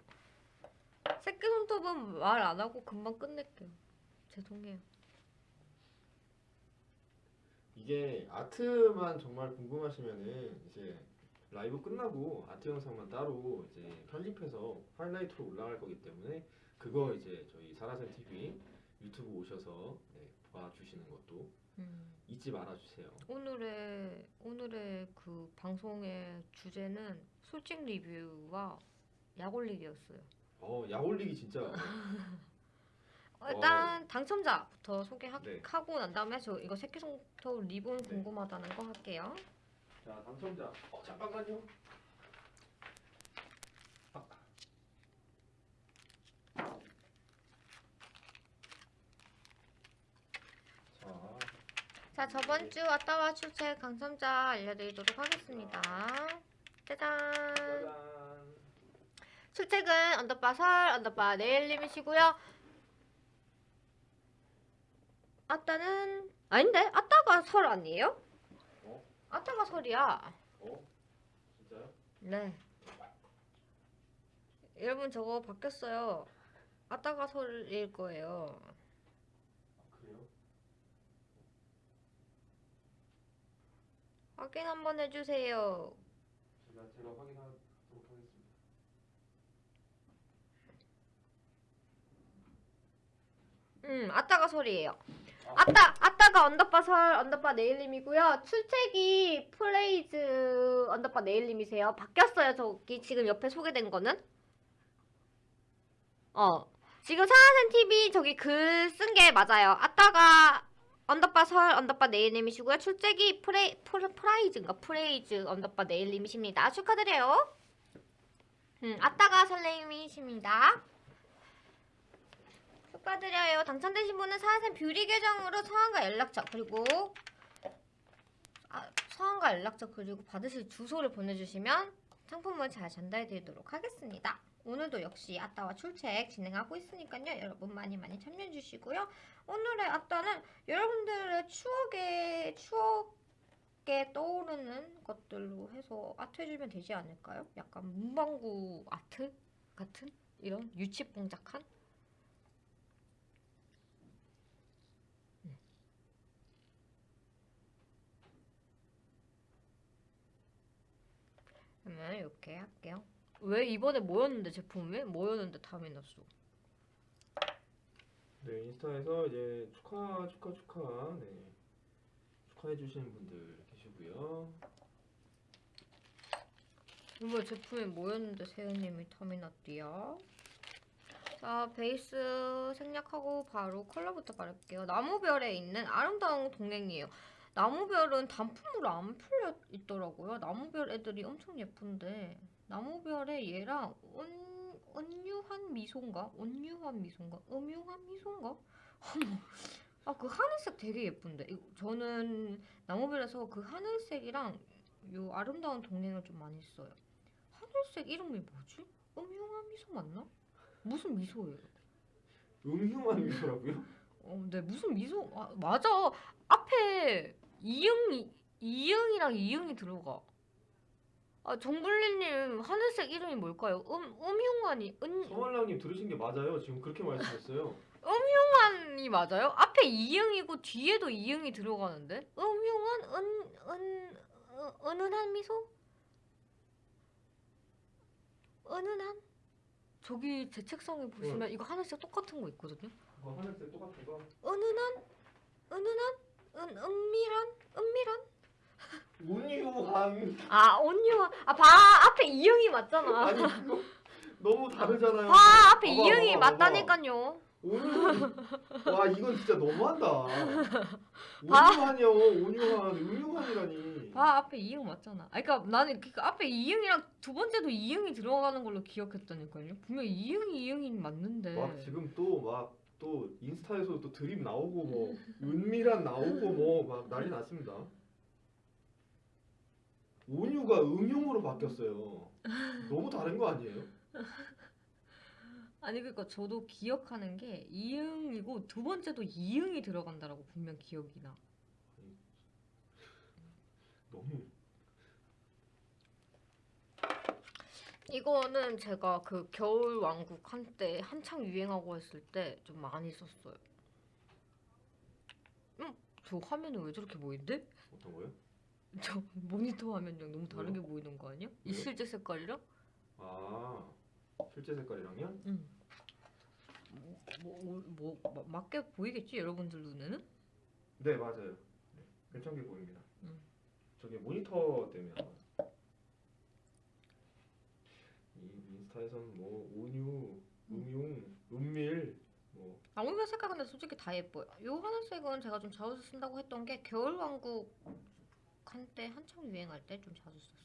새끼 손톱은 말 안 하고 금방 끝낼게요. 죄송해요. 이게 아트만 정말 궁금하시면은 이제 라이브 끝나고 아트 영상만 따로 이제 편집해서 하이라이트로 올라갈 거기 때문에 그거 이제 저희 사라센 TV 유튜브 오셔서 네, 봐주시는 것도 음. 잊지 말아주세요. 오늘의 오늘의 그 방송의 주제는 솔직 리뷰와 약 올리기였어요. 어, 약 올리기 진짜 어, 일단 당첨자부터 소개하고 네. 난 다음에 저 이거 새끼손톱 리본 네. 궁금하다는 거 할게요. 자 당첨자. 어 잠깐만요. 아. 자, 자 저번 주 아따와 출첵 당첨자 알려드리도록 하겠습니다. 짜잔. 짜잔. 출첵은 언더바 설 언더바 네일님이시고요. 아따는 아닌데 아따가 설 아니에요? 어? 아따가 설이야. 어? 진짜요? 네. 여러분 저거 바뀌었어요. 아따가 설일 거예요. 아, 그래요? 확인 한번 해주세요. 제가 제가 확인하도록 하겠습니다. 음, 아따가 설이에요. 아따, 아따가 underbar 설, underbar 네일님이고요. 출첵이 프레이즈 underbar 네일님이세요. 바뀌었어요. 저기 지금 옆에 소개된 거는. 어. 지금 사라센 TV 저기 글 쓴 게 맞아요. 아따가 underbar 설, underbar 네일님이시고요. 출첵이 프레, 프레, 프라이즈인가? 프레이즈 underbar 네일님이십니다. 축하드려요. 음, 아따가 설레임이십니다. 축하드려요. 당첨되신 분은 사하센 뷰리 계정으로 성함과 연락처 그리고 아, 성함과 연락처 그리고 받으실 주소를 보내주시면 상품을 잘 전달해드리도록 하겠습니다. 오늘도 역시 아따와 출첵 진행하고 있으니까요. 여러분 많이 많이 참여해주시고요. 오늘의 아따는 여러분들의 추억에 추억에 떠오르는 것들로 해서 아트 해주면 되지 않을까요? 약간 문방구 아트 같은 이런 유치뽕작한 그러면 이렇게 할게요. 왜 이번에 뭐였는데 제품이? 뭐였는데 다음에 났어? 네 인스타에서 이제 축하 축하 축하 네 축하해 주시는 분들 계시고요. 이번 제품이 뭐였는데 세연님이 탐이 났디야? 자 베이스 생략하고 바로 컬러부터 바를게요. 나무별에 있는 아름다운 동행이에요. 나무별은 단품으로 안 풀려 있더라고요. 나무별 애들이 엄청 예쁜데 나무별에 얘랑 온, 온유한 미소인가? 온유한 미소인가? 음유한 미소인가? 아 그 하늘색 되게 예쁜데 저는 나무별에서 그 하늘색이랑 요 아름다운 동행을 좀 많이 써요. 하늘색 이름이 뭐지? 음흉한 미소 맞나? 무슨 미소예요? 음흉한 미소라고요? 어, 네 무슨 미소? 아, 맞아. 앞에 이응이 이응이랑 이응이 들어가. 아 정블리님 하늘색 이름이 뭘까요? 음 음흉한이 은 서말랑님 들으신 게 맞아요. 지금 그렇게 말씀했어요. 음흉한이 맞아요? 앞에 이응이고 뒤에도 이응이 들어가는데 음흉한 은 은 은은한 미소? 은은한? 저기 제 책상에 보시면 이거 하늘색 똑같은 거 있거든요. 그거 하늘색 똑같은 거. 은은한? 은은한? 은 은밀한? 은밀한? 운유한. 아 온유한 아봐 앞에 이응이 맞잖아. 아니 그거 너무 다르잖아요. 봐 앞에 봐봐, 이응이 봐봐. 맞다니까요. 온유. 와 이건 진짜 너무한다. 봐. 온유한이요. 온유한. 음흉한이라니. 봐 앞에 이응 맞잖아. 아 그러니까 나는 그 앞에 이응이랑 두 번째도 이응이 들어가는 걸로 기억했다니까요. 분명 이응이 이응이 맞는데. 막 지금 또막 또 인스타에서 또 드립 나오고 뭐 은밀한 나오고 뭐 막 난리 났습니다. 온유가 음흉으로 바뀌었어요. 너무 다른 거 아니에요? 아니 그러니까 저도 기억하는 게 이응이고 두 번째도 이응이 들어간다라고 분명 기억이 나. 너무 이거는 제가 그 겨울 왕국 한때 한창 유행하고 했을 때 좀 많이 썼어요. 음, 저 화면은 왜 저렇게 보이는데? 어떤 거요? 저 모니터 화면이랑 너무 다르게 왜요? 보이는 거 아니야? 이 왜요? 실제 색깔이랑? 아 실제 색깔이랑요? 응. 뭐, 뭐, 뭐, 뭐 마- 맞게 보이겠지 여러분들 눈에는? 네 맞아요. 네, 괜찮게 보입니다. 음. 저게 모니터 때문에 아마. 이 인스타에선 뭐 온유, 음흉, 은밀 뭐 나무별 색깔 근데 솔직히 다 예뻐요. 요 하늘색은 제가 좀 자주 쓴다고 했던 게 겨울 왕국 한때 한창 유행할 때 좀 자주 썼어요.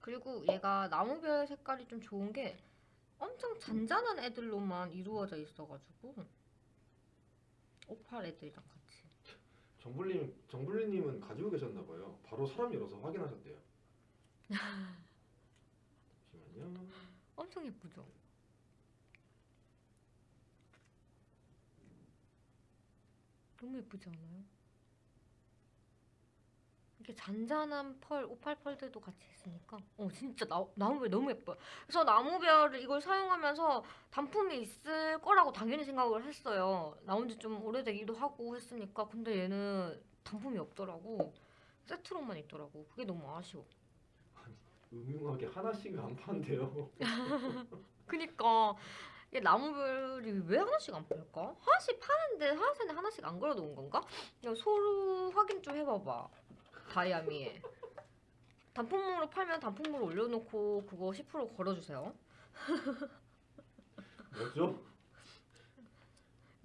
그리고 얘가 나무별 색깔이 좀 좋은 게 엄청 잔잔한 애들로만 이루어져 있어가지고 오팔 애들이랑 같이. 정블님 정블리님은 가지고 계셨나 봐요. 바로 사람 열어서 확인하셨대요. 잠시만요. 엄청 예쁘죠? 너무 예쁘지 않아요? 이렇게 잔잔한 펄, 오팔 펄들도 같이 있으니까 어 진짜 나, 나무별 너무 예뻐요. 그래서 나무별을 이걸 사용하면서 단품이 있을 거라고 당연히 생각을 했어요. 나온 지 좀 오래되기도 하고 했으니까 근데 얘는 단품이 없더라고. 세트로만 있더라고. 그게 너무 아쉬워. 음흉하게 하나씩 안 판대요. 그니까 이게 나무별이 왜 하나씩 안 팔까? 하나씩 파는데 하나씩 하나씩 안 걸어놓은 건가? 이거 소루 확인 좀 해봐봐 다이아미에 단품으로 팔면 단품으로 올려놓고 그거 10% 걸어주세요 뭐죠?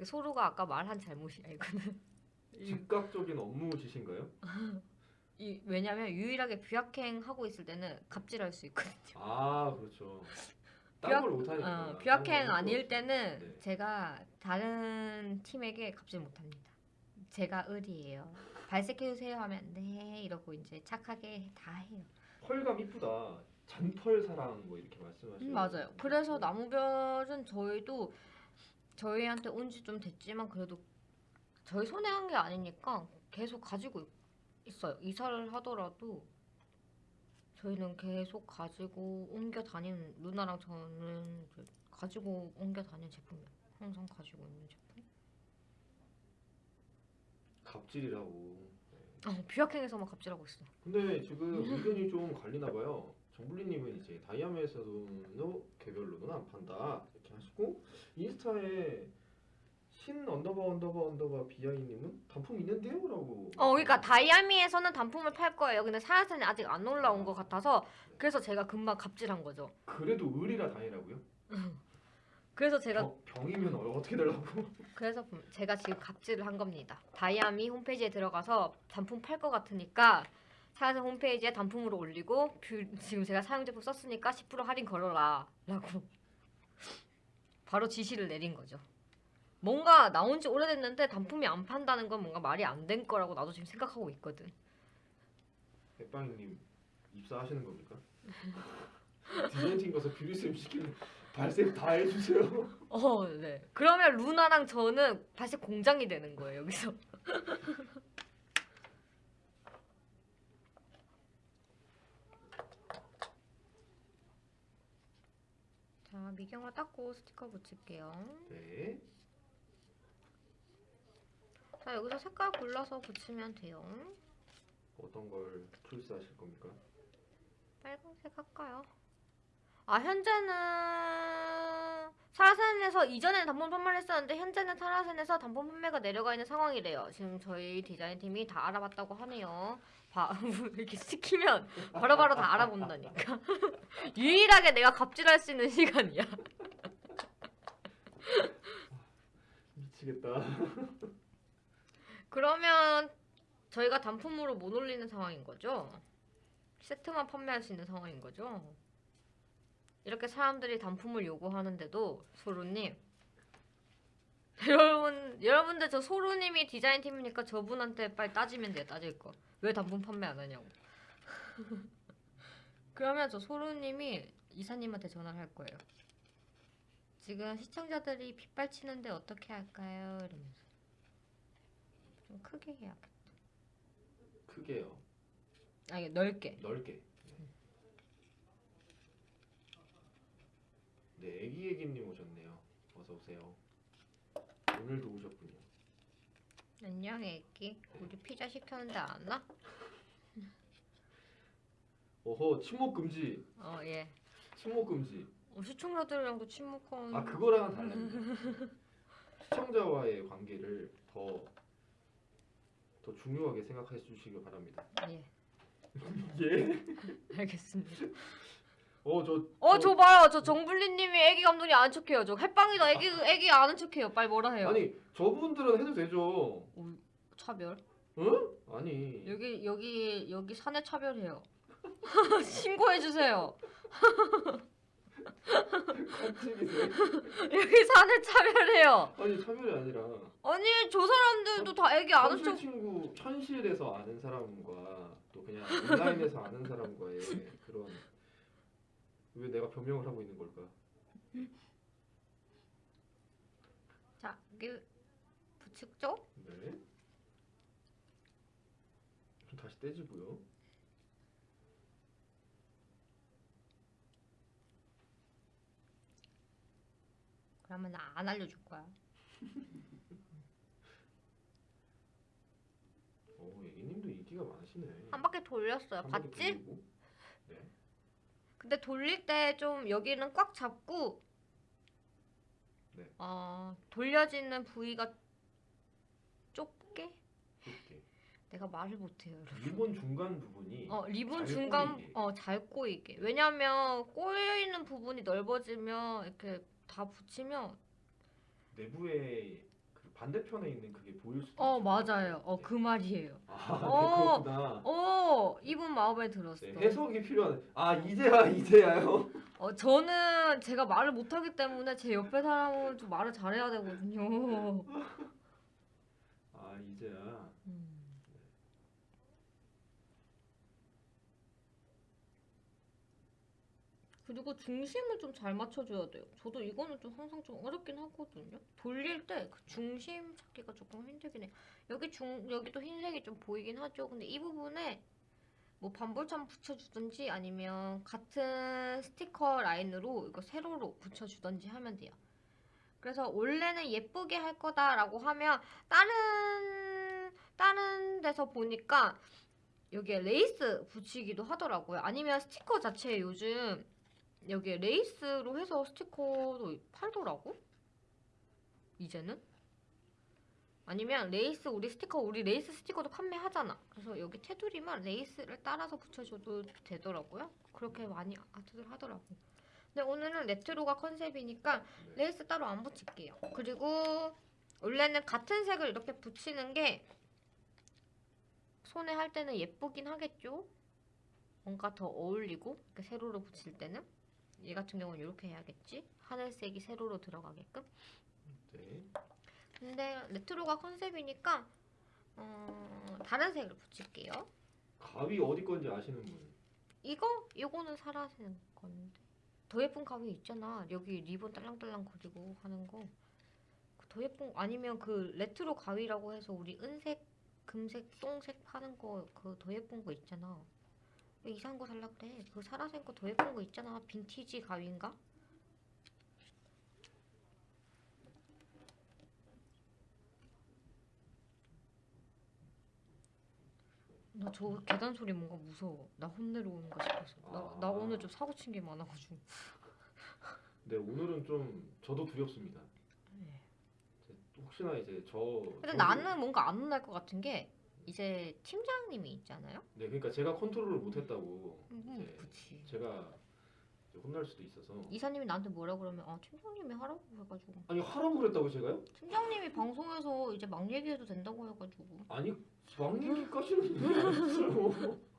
소루가 아까 말한 잘못이야 이거는 이, 즉각적인 업무 지시인가요? 이, 왜냐면 유일하게 뷰아행 하고 있을 때는 갑질할 수 있거든요 아 그렇죠. 딴걸 못하니까. 어, 뷰아행 아닐 때는 네. 제가 다른 팀에게 갑질 못합니다. 제가 을이에요. 발색해주세요 하면 네 이러고 이제 착하게 다 해요. 펄감 이쁘다. 잔펄 사랑 뭐 이렇게 말씀하시는. 음, 맞아요. 그래서 나무별은 저희도 저희한테 온 지 좀 됐지만 그래도 저희 손에 한게 아니니까 계속 가지고 있 어요. 이사를 하더라도 저희는 계속 가지고 옮겨 다니는 누나랑 저는 가지고 옮겨 다니는 제품이에요. 항상 가지고 있는 제품. 갑질이라고. 네. 어, 뷰약행에서만 갑질하고 있어. 근데 지금 의견이 좀 갈리나 봐요. 정블리님은 이제 다이아메에서도 개별로는 안 판다 이렇게 하시고 인스타에 신 underbar underbar underbar 비아이님은 단품 있는데요 라고. 어, 그러니까 다이아미에서는 단품을 팔 거예요. 근데 사라센이 아직 안 올라온 것 같아서 그래서 제가 금방 갑질한 거죠. 그래도 을이라 다행이라고요? 그래서 제가 병, 병이면 어- 어떻게 되려고? 그래서 음, 제가 지금 갑질을 한 겁니다. 다이아미 홈페이지에 들어가서 단품 팔 것 같으니까 사라센 홈페이지에 단품으로 올리고 뷰- 지금 제가 사용 제품 썼으니까 10% 할인 걸어라 라고 바로 지시를 내린 거죠. 뭔가 나온 지 오래됐는데 단품이 안 판다는 건 뭔가 말이 안 된 거라고 나도 지금 생각하고 있거든. 백방님 입사하시는 겁니까? 디자인팀 가서 뷰리쌤 시키는 발색 다 해주세요. 어, 네. 그러면 루나랑 저는 발색 공장이 되는 거예요, 여기서. 자, 미경화 닦고 스티커 붙일게요. 네. 자, 여기서 색깔 골라서 붙이면 돼요. 어떤 걸 초이스하실 겁니까? 빨간색 할까요? 아 현재는 사라센에서 이전에는 단품 판매를 했었는데 현재는 사라센에서 단품 판매가 내려가 있는 상황이래요. 지금 저희 디자인팀이 다 알아봤다고 하네요. 봐 이렇게 시키면 바로 바로 다 알아본다니까. 유일하게 내가 갑질할 수 있는 시간이야. 미치겠다. 그러면 저희가 단품으로 못 올리는 상황인 거죠? 세트만 판매할 수 있는 상황인 거죠? 이렇게 사람들이 단품을 요구하는데도 소루님 여러분 여러분들 저 소루님이 디자인 팀이니까 저분한테 빨리 따지면 돼요 따질 거 왜 단품 판매 안 하냐고 그러면 저 소루님이 이사님한테 전화를 할 거예요 지금 시청자들이 빗발치는데 어떻게 할까요? 이러면서 좀 크게 해야겠다 크게요. 아니 넓게 넓게. 네, 애기 애기님 오셨네요. 어서 오세요. 오늘도 오셨군요. 안녕 애기 우리 피자 시켰는데 안 와? 어허, 침묵 금지. 어 예 침묵 금지. 어, 시청자들이랑도 침묵한 아 그거랑은 달라요. 시청자와의 관계를 더 더 중요하게 생각해 주시기 바랍니다. 예 예? 알겠습니다 어 저 어 저 봐요 저 정블리님이 애기 감독이 아는 척해요 저 햇빵이도 애기 애기 아는 척해요 빨리 뭐라 해요 아니 저분들은 해도 되죠. 오, 차별 응? 아니 여기 여기 여기 사내 차별해요 신고해 주세요 깜찍이세요? 여기 사내 차별해요 아니 차별이 아니라 아니 저 사람들도 다 애기 아는 현실 척 친구 현실에서 아는 사람과 또 그냥 온라인에서 아는 사람과의 그런 왜 내가 변명을 하고 있는 걸까? 자, 여기 붙이죠? 네. 좀 다시 떼주고요. 그러면 나 안 알려줄 거야. 어, 애기님도 인기가 많으시네. 한 바퀴 돌렸어요. 한 바퀴 봤지? 돌리고. 네. 근데 돌릴 때 좀 여기는 꽉 잡고 네. 어, 돌려지는 부위가 좁게? 이렇게 내가 말을 못해요. 여러분. 리본 중간 부분이 어, 리본 잘 중간 꼬이게. 어, 잘 꼬이게. 왜냐면 꼬여 있는 부분이 넓어지면 이렇게 다 붙이면 내부에 그 반대편에 있는 그게 보일 수도 어, 있죠. 맞아요. 어, 네. 그 말이에요. 아, 어. 네, 그렇구나. 어, 이분 마음에 들었어. 네, 해석이 필요한. 아 이제야 이제야요. 어, 저는 제가 말을 못하기 때문에 제 옆에 사람은 좀 말을 잘해야 되거든요. 아 이제야. 음. 그리고 중심을 좀 잘 맞춰줘야 돼요. 저도 이거는 좀 항상 좀 어렵긴 하거든요. 돌릴 때 그 중심 찾기가 조금 힘들긴 해. 여기 중 여기도 흰색이 좀 보이긴 하죠. 근데 이 부분에 뭐 반볼참 붙여주든지 아니면 같은 스티커 라인으로 이거 세로로 붙여주든지 하면 돼요. 그래서 원래는 예쁘게 할 거다라고 하면 다른 다른 데서 보니까 여기에 레이스 붙이기도 하더라고요. 아니면 스티커 자체에 요즘 여기에 레이스로 해서 스티커도 팔더라고. 이제는 아니면 레이스 우리 스티커 우리 레이스 스티커도 판매하잖아. 그래서 여기 테두리만 레이스를 따라서 붙여줘도 되더라고요. 그렇게 많이 아트들 하더라고. 근데 오늘은 레트로가 컨셉이니까 네. 레이스 따로 안 붙일게요. 그리고 원래는 같은 색을 이렇게 붙이는 게 손에 할 때는 예쁘긴 하겠죠? 뭔가 더 어울리고 이렇게 세로로 붙일 때는 얘 같은 경우는 이렇게 해야겠지? 하늘색이 세로로 들어가게끔 네. 근데 레트로가 컨셉이니까 어, 다른 색을 붙일게요 가위 어디 건지 아시는 분? 이거? 이거는 사라지는 건데 더 예쁜 가위 있잖아 여기 리본 딸랑딸랑 그리고 하는 거그 더 예쁜 아니면 그 레트로 가위라고 해서 우리 은색 금색 똥색 파는 거 그 더 예쁜 거 있잖아 왜 이상한 거 살라 그래 그 사라진 거더 예쁜 거 있잖아 빈티지 가위인가? 나 저 계단 소리 뭔가 무서워. 나 혼내러 오는가 싶어서. 나, 나 아. 오늘 좀 사고 친 게 많아가지고. 네 오늘은 좀 저도 두렵습니다. 제- 혹시나 이제 저 근데 저기- 나는 뭔가 안 혼날 것 같은 게 이제 팀장님이 있잖아요. 네 그러니까 제가 컨트롤을 못했다고 음, 이제 그치. 제가 혼날 수도 있어서 이사님이 나한테 뭐라 그러면 아 팀장님이 하라고 해가지고 아니 하라고 그랬다고 제가요? 팀장님이 방송에서 이제 막 얘기해도 된다고 해가지고 아니 막 얘기까지는.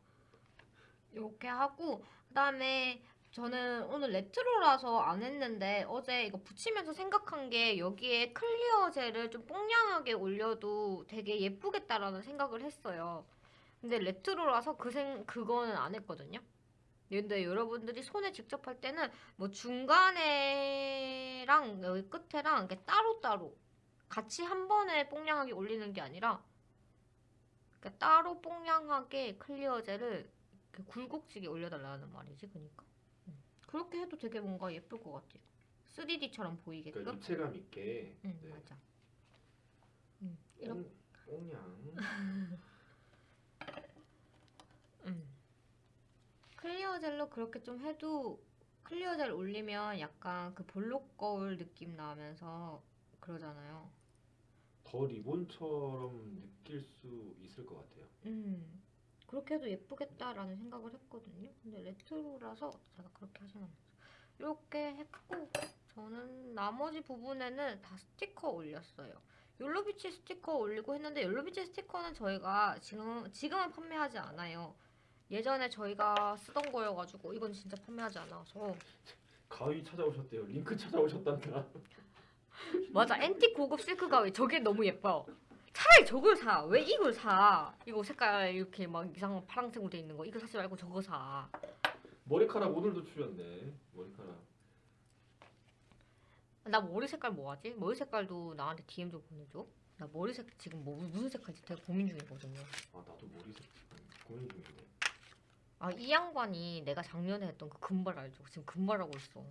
이렇게 하고 그 다음에 저는 오늘 레트로라서 안 했는데 어제 이거 붙이면서 생각한 게 여기에 clear 젤을 좀 뽕냥하게 올려도 되게 예쁘겠다라는 생각을 했어요. 근데 레트로라서 그 생, 그거는 안 했거든요. 근데 여러분들이 손에 직접 할 때는 뭐 중간에랑 여기 끝에랑 이렇게 따로따로 같이 한 번에 뽕냥하게 올리는 게 아니라 그러니까 따로 뽕냥하게 clear 젤을 굴곡지게 올려달라는 말이지, 그러니까. 음. 그렇게 해도 되게 뭔가 예쁠 것 같아요. 3D처럼 보이게끔. 그러니까 입체감 있게 응, 네. 맞아. 음, 이렇게. 꽁- 꽁냥 음. clear 젤로 그렇게 좀 해도 clear 젤 올리면 약간 그 볼록 거울 느낌 나면서 그러잖아요. 더 리본처럼 느낄 수 있을 것 같아요. 음. 그렇게 해도 예쁘겠다라는 생각을 했거든요. 근데 레트로라서 제가 그렇게 하진 않았어요. 이렇게 했고 저는 나머지 부분에는 다 스티커 올렸어요. 욜로비치 스티커 올리고 했는데 욜로비치 스티커는 저희가 지금 지금은 판매하지 않아요. 예전에 저희가 쓰던 거여가지고 이건 진짜 판매하지 않아서 가위 찾아오셨대요. 링크 찾아오셨단다. 맞아 앤틱 고급 실크 가위 저게 너무 예뻐요. 차라리 저걸 사. 왜 이걸 사? 이거 색깔 이렇게 막 이상한 파란색으로 돼 있는 거 이거 사지 말고 저거 사. 머리카락 오늘도 추렸네. 머리카락. 나 머리 색깔 뭐 하지? 머리 색깔도 나한테 DM 좀 보내줘. 나 머리 색 지금 뭐 무슨 색깔지 되게 고민 중이거든요. 아 나도 머리색 지금 고민 중인데. 아 이 양반이 내가 작년에 했던 그 금발 알죠? 지금 금발하고 있어.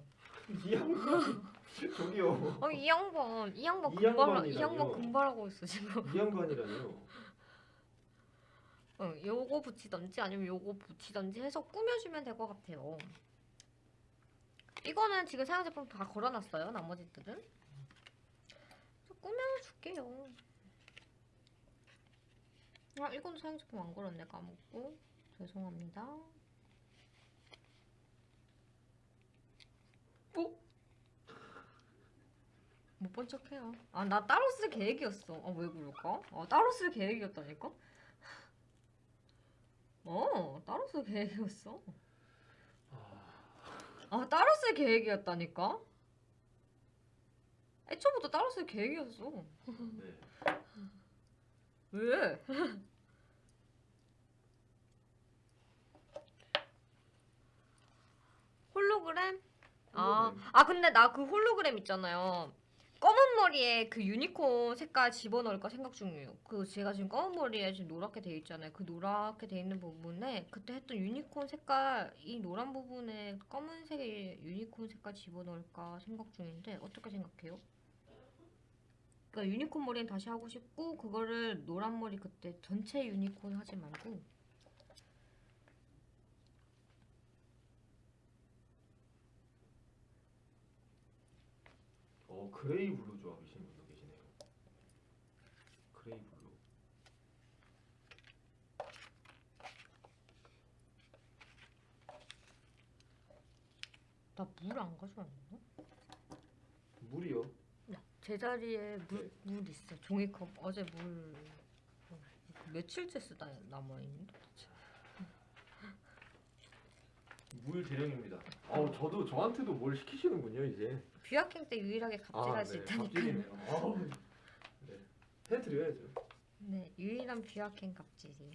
이 양반 저기요. 아이 양반 이 양반 이 금발 이? 양반 금발하고 있어 지금. 이 양반이라뇨. 어, 요거 붙이던지 아니면 요거 붙이던지 해서 꾸며주면 될 것 같아요. 이거는 지금 사용 제품 다 걸어놨어요. 나머지들은 꾸며줄게요. 아 이건 사용 제품 안 걸었네 까먹고 죄송합니다. 어? 못본 척해요. 아 나 따로 쓸 계획이었어. 아 왜 그럴까? 아 따로 쓸 계획이었다니까? 어, 따로 쓸 계획이었어. 아, 아, 따로 쓸 계획이었다니까? 애초부터 따로 쓸 계획이었어. 네. 왜? 홀로그램? 아, 홀로그램. 아 근데 나 그 홀로그램 있잖아요. 검은 머리에 그 유니콘 색깔 집어넣을까 생각 중이에요. 그 제가 지금 검은 머리에 지금 노랗게 돼 있잖아요. 그 노랗게 돼 있는 부분에 그때 했던 유니콘 색깔 이 노란 부분에 검은색의 유니콘 색깔 집어넣을까 생각 중인데 어떻게 생각해요? 그러니까 유니콘 머리는 다시 하고 싶고 그거를 노란 머리 그때 전체 유니콘 하지 말고 어 gray blue 좋아하시는 분도 계시네요. gray blue. 나 물 안 가져왔나? 물이요. 제자리에 물, 네. 물 있어. 종이컵 어제 물 어, 며칠째 쓰다 남아 있는데. 물 대령입니다. 어, 저도 저한테도 뭘 시키시는군요 이제. 뷰아행 때 유일하게 갑질할 수 있다니까. 갑질이네요. 아우, 네. 해드려야죠. 네, 유일한 뷰아행 갑질이에요.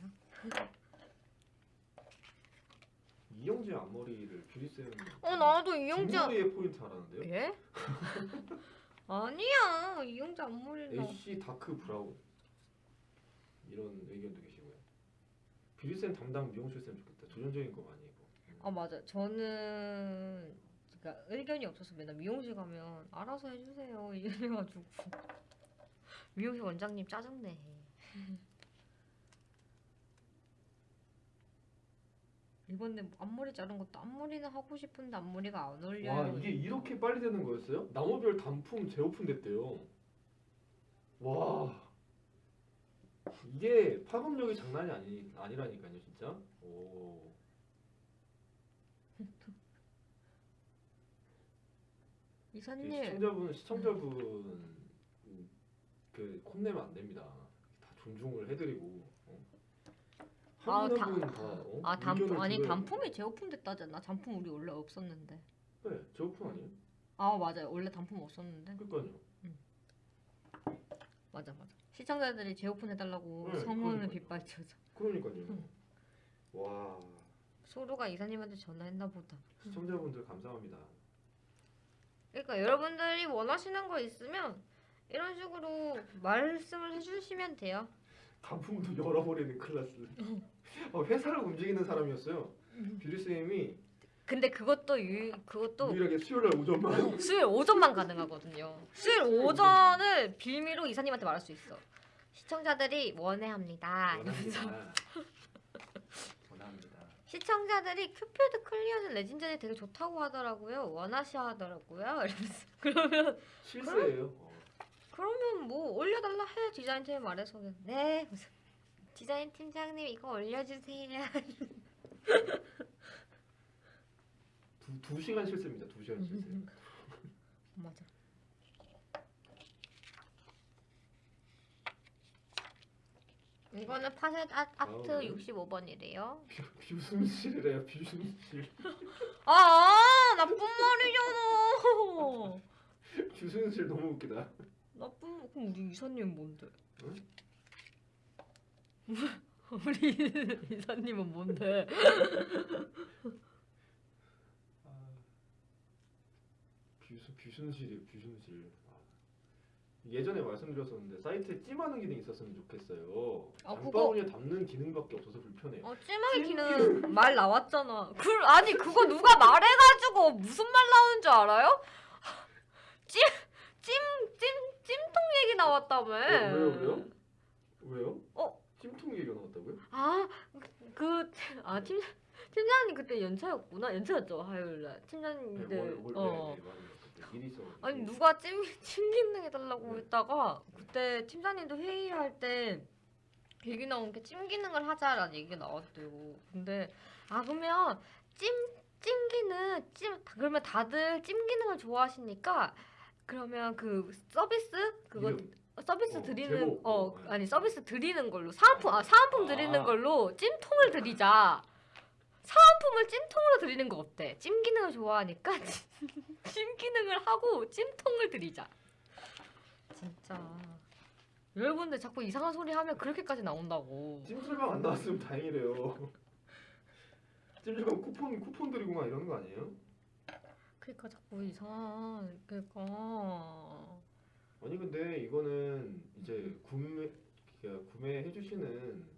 이용자 앞머리를 뷰리 쌤. 어 나도 이용자. 뒷머리에 포인트 하라는데요? 예? 아니야 이용자 앞머리가. ash dark brown 이런 의견도 계시고요. 뷰리 쌤 담당 미용실 쌤 좋겠다. 도전적인 거 많이. 아 맞아. 저는 그러니까 의견이 없어서 맨날 미용실 가면 알아서 해주세요 이래가지고 미용실 원장님 짜증내. 이번에 앞머리 자른 것도 앞머리는 하고 싶은데 앞머리가 안 어울려요. 와 이게 이렇게 빨리 되는 거였어요? 나무별 단품 재오픈 됐대요. 와 이게 파급력이 장난이 아니 아니라니까요 진짜. 오. 이사님 시청자분 시청자분 음, 그 혼내면 안 됩니다. 다 존중을 해드리고. 어. 아, 다- 다. 어? 아 단품 아니 들어야 단품이 재오픈됐다잖아. 단품 우리 원래 없었는데. 네, 재오픈 아니에요? 아 맞아요. 원래 단품 없었는데. 그러니까요. 맞아 맞아. 시청자들이 재오픈 해달라고 네, 성원을. 빗발쳐서 그러니까요. 와 소로가 이사님한테 전화했나 보다. 시청자분들 감사합니다. 그러니까 여러분들이 원하시는 거 있으면 이런 식으로 말씀을 해주시면 돼요. 단품도 열어버리는 클래스. 어, 회사를 움직이는 사람이었어요. 뷰리 쌤이 근데 그것도 유 그것도 유일하게 수요일 날 오전만. 수요일 오전만 가능하거든요. 수요일 오전을 빌미로 이사님한테 말할 수 있어. 시청자들이 원해합니다. 원합니다. 시청자들이 큐피드 클리어는 레진전이 되게 좋다고 하더라고요. 원하시 하더라고요. 이러면서 그러면 실수예요. 어. 그러면 뭐 올려달라 해 디자인 팀에 말해서 네 무슨 디자인 팀장님 이거 올려주세요. 두, 두 시간 실수입니다. 두 시간 실수. 맞아. 이거는 파셋 아, 아트 아, 네. 65번이래요. 뷰순실이래요. 뷰순실. 아 나쁜 말이잖아. 뷰순실 너무 웃기다. 나쁜 그럼 우리 이사님 뭔데? 응? 우리 이사님은 뭔데? 아, 뷰순실이 뷰순실. 아. 예전에 말씀드렸었는데 사이트에 찜하는 기능이 있었으면 좋겠어요. 아, 그거- 장바구니에 담는 기능밖에 없어서 불편해요. 어 찜하기는 말 나왔잖아. 그 아니 그거 누가 말해가지고 무슨 말 나오는 줄 알아요? 찜 찜 찜 찜통 얘기 나왔다며. 어, 왜요 왜요? 왜요? 어? 찜통 얘기가 나왔다고요? 아 그아 팀 팀장님 그때 연차였구나 연차였죠 화요일날 팀장님들 네, 월, 월, 어. 네, 네, 일이 있어가지고. 아니 누가 찜, 찜 기능 해달라고 네. 했다가 그때 팀장님도 회의할 때 얘기 나온 게 찜 기능을 하자라는 얘기가 나왔대요. 근데 아 그러면 찜 찜기는 찜 그러면 다들 찜 기능을 좋아하시니까 그러면 그 서비스 그거 이름. 서비스 어, 드리는 제목. 어 어, 네. 아니 서비스 드리는 걸로 사은품 아 사은품 드리는 아. 걸로 찜통을 드리자. 사은품을 찜통으로 드리는 거 어때? 찜 기능을 좋아하니까 찜 기능을 하고 찜통을 드리자. 진짜 여러분들 자꾸 이상한 소리 하면 그렇게까지 나온다고. 찜질방 안 나왔으면 다행이래요. 찜질방 쿠폰 쿠폰 드리고 막 이러는 거 아니에요? 그러니까 자꾸 이상한 그러니까 아니 근데 이거는 이제 구매 구매해 주시는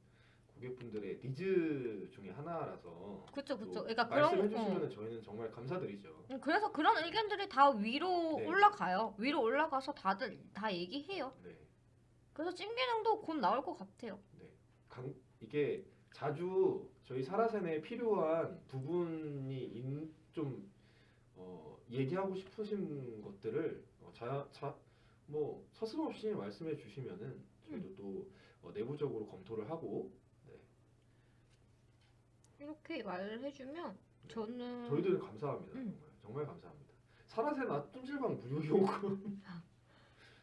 고객분들의 니즈 중에 하나라서 그쵸 또 그쵸. 그러니까 말씀해 주시면 어. 저희는 정말 감사드리죠. 음, 그래서 그런 의견들이 다 위로 네. 올라가요. 위로 올라가서 다들 다 얘기해요. 네. 그래서 찜 기능도 곧 나올 것 같아요. 네. 강, 이게 자주 저희 사라센에 필요한 부분이 인, 좀 어, 얘기하고 싶으신 것들을 어, 자, 자, 뭐 서슴없이 말씀해 주시면은 저희도 또 어, 내부적으로 검토를 하고 네. 이렇게 말을 해주면 저는 저희들은 감사합니다. 음. 정말, 정말 감사합니다. 사라세나 찜질방 무료 요금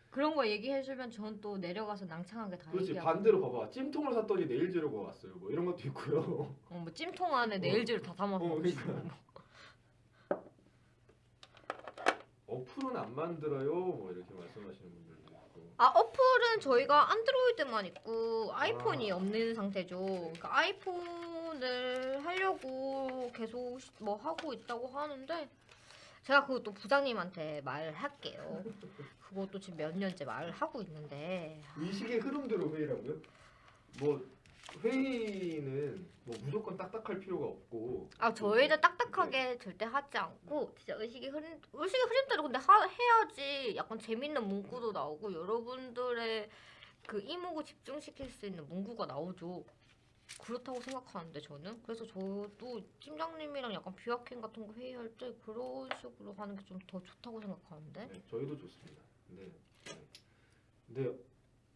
그런 거 얘기해주면 저는 또 내려가서 낭창하게 다 그렇지 얘기하고 반대로 봐봐 찜통을 샀더니 네일 재료가 왔어요. 뭐 이런 것도 있고요. 어, 뭐 찜통 안에 네일즈를 다 담아서 어, 그러니까. 어플은 안 만들어요. 뭐 이렇게 말씀하시는 분들도. 아 어플은 저희가 안드로이드만 있고 아이폰이 아. 없는 상태죠. 그러니까 아이폰을 하려고 계속 시- 뭐 하고 있다고 하는데 제가 그것도 부장님한테 말할게요. 그것도 지금 몇 년째 말을 하고 있는데 의식의 흐름대로 회의라고요? 뭐 회의는 뭐 무조건 딱딱할 필요가 없고 아 저희는 딱딱하게 절대 하지 않고 진짜 의식의 흐름 의식의 흐름대로 근데 하, 해야지 약간 재밌는 문구도 나오고 여러분들의 그 이목을 집중시킬 수 있는 문구가 나오죠. 그렇다고 생각하는데 저는 그래서 저도 팀장님이랑 약간 비화캔 같은 거 회의할 때 그런 식으로 하는 게 좀 더 좋다고 생각하는데 네, 저희도 좋습니다. 근데 네. 근데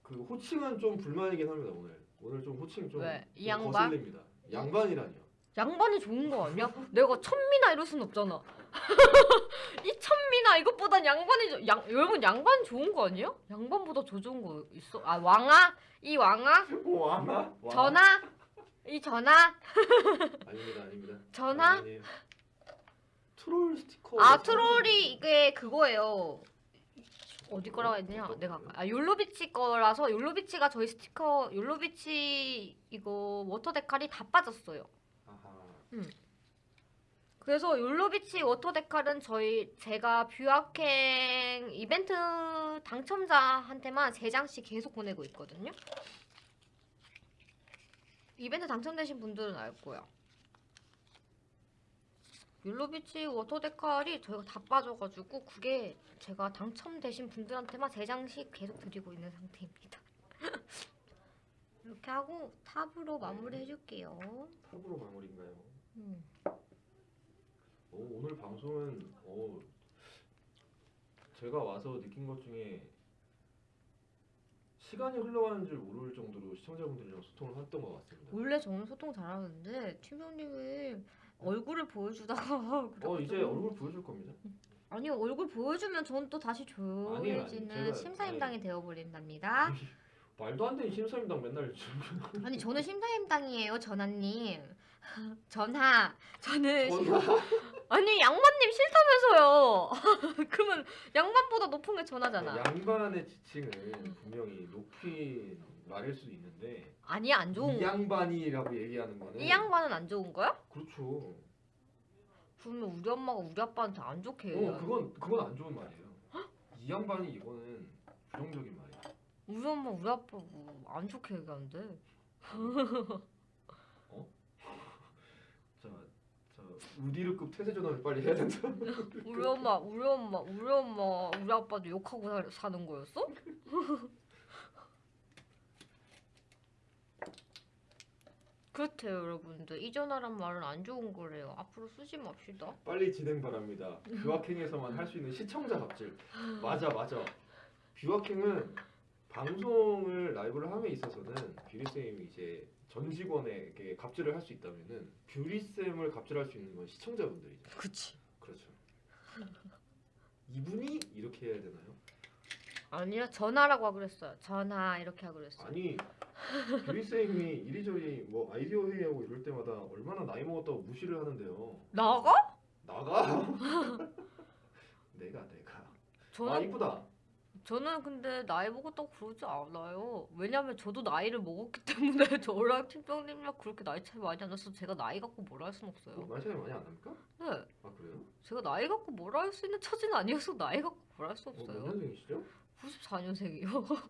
그 호칭은 좀 불만이긴 합니다 오늘. 오늘 좀 호칭 좀, 왜? 이좀 양반? 거슬립니다. 양반이라니요. 양반이 좋은 거 아니야? 내가 천미나 이럴 순 없잖아. 이 천미나 이것보단 양반이 좋- 양 여러분 양반 좋은 거 아니야? 양반보다 더 좋은 거 있어? 아 왕아 이 왕아 오 와나? 와. 전하 이 전하 아닙니다 아닙니다. 전하. 트롤 스티커. 아 트롤이 이게 그거예요. 어디 거라고 했냐? 내가 아까 아 욜로비치 거라서 욜로비치가 저희 스티커 욜로비치 이거 워터 데칼이 다 빠졌어요. 아하. 그래서 욜로비치 워터 데칼은 저희 제가 뷰아행 이벤트 당첨자한테만 세 장씩 계속 보내고 있거든요. 이벤트 당첨되신 분들은 알 거야. 욜로비치 워터 데칼이 저희가 다 빠져가지고 그게 제가 당첨되신 분들한테만 세 장씩 계속 드리고 있는 상태입니다. 이렇게 하고 top으로 마무리 해줄게요. top으로 마무리인가요? 음. 오, 오늘 방송은 오, 제가 와서 느낀 것 중에 시간이 흘러가는 줄 모를 정도로 시청자분들이랑 소통을 했던 것 같습니다. 원래 저는 소통 잘하는데 팀장님이 얼굴을 보여주다가 어 이제 얼굴 보여줄 겁니다. 아니 얼굴 보여주면 저는 또 다시 아니에요, 조용해지는 아니에요. 제가- 심사임당이 되어버린답니다. 말도 안 되는 심사임당 맨날 아니 저는 심사임당이에요 전하님. 전하 저는 심- 아니 양반님 싫다면서요. 그러면 양반보다 높은 게 전하잖아. 양반의 지칭은 분명히 높인 말일 수도 있는데 아니 안 좋은 이 거. 양반이라고 얘기하는 거는 이 양반은 안 좋은 거야? 그렇죠. 그러면 우리 엄마가 우리 아빠한테 안 좋게 어 얘기해. 그건 그건 안 좋은 말이에요. 이 양반이 이거는 부정적인 말이에요. 우리 엄마 우리 아빠 뭐안 좋게 얘기하는데. 자, 자 우디르급 태세 전환을 빨리 해야 된다. 우리 엄마, 우리 엄마, 우리 엄마, 우리 아빠도 욕하고 사, 사는 거였어? 그렇대요, 여러분들. 이 전화란 말은 안 좋은 거래요. 앞으로 쓰지 맙시다. 빨리 진행 바랍니다. 뷰아킹에서만 할 수 있는 시청자 갑질. 맞아, 맞아. 뷰아킹은 방송을 라이브를 함에 있어서는 뷰리쌤이 이제 전 직원에게 갑질을 할 수 있다면은 뷰리쌤을 갑질할 수 있는 건 시청자분들이죠. 그치. 그렇죠. 이분이 이렇게 해야 되나요? 아니야, 전화라고 하기로 했어요. 전화, 이렇게 하기로 했어요. 아니 뷰리쌤이 이리저리 뭐 아이디어 회의하고 이럴 때마다 얼마나 나이 먹었다고 무시를 하는데요. 나가? 나가. 내가 내가. 저는, 아 이쁘다. 저는 근데 나이 먹었다고 그러지 않아요. 왜냐면 저도 나이를 먹었기 때문에 저랑 팀장님이랑 그렇게 나이 차이 많이 안 나서 제가 나이 갖고 뭐라 할 순 없어요. 나이 차이 많이 안 납니까? 네. 아 그래요? 제가 나이 갖고 뭐라 할 수 있는 처지는 아니어서 나이 갖고 뭐라 할수 어, 몇 없어요. 년생이시죠? 94년생이요.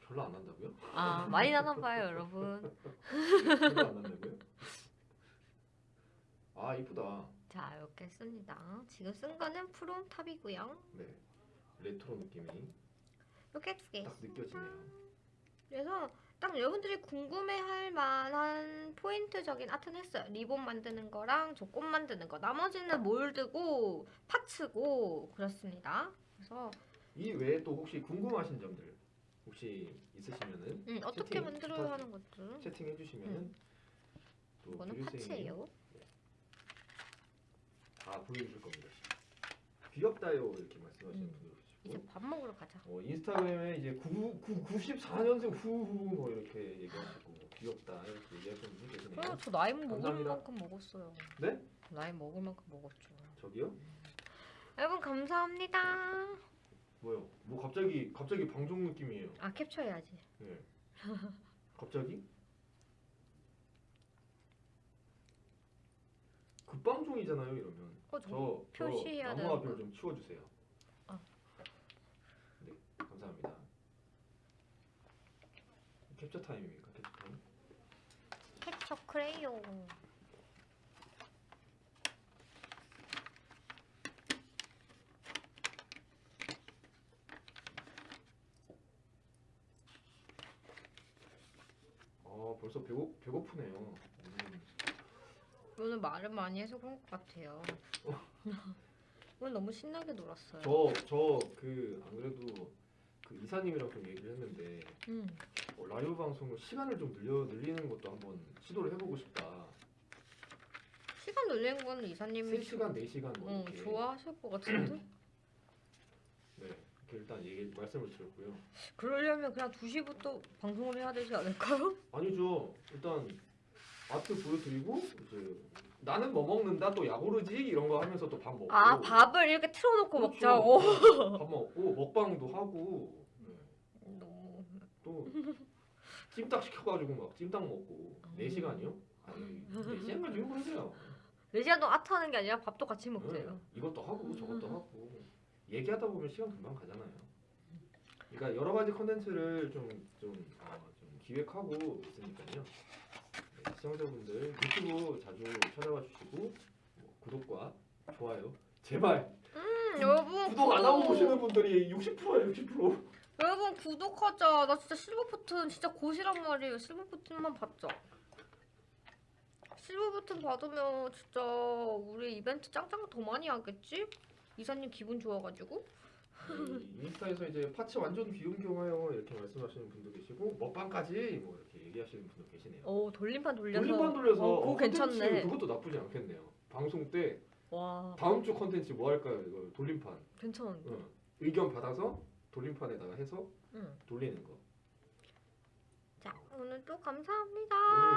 별로 안 난다고요? 아 많이 나나 봐요 여러분. 별로 안 난다고요? 아 이쁘다. 자 이렇게 씁니다. 지금 쓴 거는 프롬 top이고요. 네. 레트로 느낌이 이렇게 두 개. 딱 느껴지네요. 그래서 딱 여러분들이 궁금해할 만한 포인트적인 아트는 했어요. 리본 만드는 거랑 저 꽃 만드는 거. 나머지는 몰드고 parts고 그렇습니다. 그래서 이 외에 또 혹시 궁금하신 점들 혹시 있으시면은 응, 어떻게 채팅 만들어야 부탁- 하는 것들. 채팅해 주시면은 응. 또 이거는 파츠예요. 다 보여줄 겁니다. 귀엽다요 이렇게 말씀하시는 음. 분들 이제 계시고 밥 먹으러 가자. 어, 인스타그램에 이제 9, 9, 94년생 후후 뭐 이렇게 얘기하시고 뭐 귀엽다 이렇게 얘기하시는 분이 계시네요. 그래, 저 나이 먹을 감사합니다. 만큼 먹었어요. 네? 나이 먹을 만큼 먹었죠. 저기요? 여러분 감사합니다. 뭐요? 뭐 갑자기 갑자기 방송 느낌이에요. 아 캡처해야지. 네. 갑자기? 급방송이잖아요 이러면. 어, 저 저, 저 표시해야 나무 앞을 거. 좀 치워주세요. 아. 네, 감사합니다. 캡처 타임입니까? 캡처 타임? 캡처 크레용. 아 벌써 배고 배고프네요. 음. 오늘 말을 많이 해서 그런 것 같아요. 오늘 너무 신나게 놀았어요. 저저 그 안 그래도 그 이사님이랑 좀 얘기를 했는데 음. 어, 라이브 방송을 시간을 좀 늘려 늘리는 것도 한번 시도를 해보고 싶다. 시간 늘리는 건 이사님이 3시간, 4시간 뭐 어, 이렇게. 좋아하실 것 같은데? 일단 얘기 말씀을 드렸고요. 그러려면 그냥 2시부터 방송을 해야 되지 않을까요? 아니죠. 일단 아트 보여드리고 이제 나는 뭐 먹는다 또 야구르지 이런 거 하면서 또 밥 먹고. 아 밥을 이렇게 틀어놓고 그렇죠. 먹자고. 밥 먹고 먹방도 하고 네. 너무 또 찜닭 시켜가지고 막 찜닭 먹고 음. 4 시간이요? 아니 4 시간 가지고 그러세요. 4시간 동안 아트 하는 게 아니라 밥도 같이 먹세요. 네, 이것도 하고 저것도 하고 얘기하다 보면 시간 금방 가잖아요. 그러니까 여러 가지 컨텐츠를 좀 좀 어, 좀 기획하고 있으니까요. 네, 시청자분들 유튜브 자주 찾아와 주시고 뭐 구독과 좋아요 제발 음, 여러분 구독 안 하고 보시는 분들이 60%야 60%. 여러분 구독하자. 나 진짜 실버 버튼 진짜 고시란 말이에요. 실버 버튼만 받자. 실버 버튼 받으면 진짜 우리 이벤트 짱짱 더 많이 하겠지? 이사님 기분 좋아가지고. 이 인스타에서 이제 파츠 완전 비운경하여 이렇게 말씀하시는 분도 계시고 먹방까지 뭐 이렇게 얘기하시는 분도 계시네요. 오 돌림판 돌려서. 돌림판 돌려서 어, 그거 어, 괜찮네. 그것도 나쁘지 않겠네요. 방송 때 와 다음 주 컨텐츠 뭐 할까요? 이거 돌림판. 괜찮은데. 응. 의견 받아서 돌림판에다가 해서 응. 돌리는 거. 자 오늘도 감사합니다.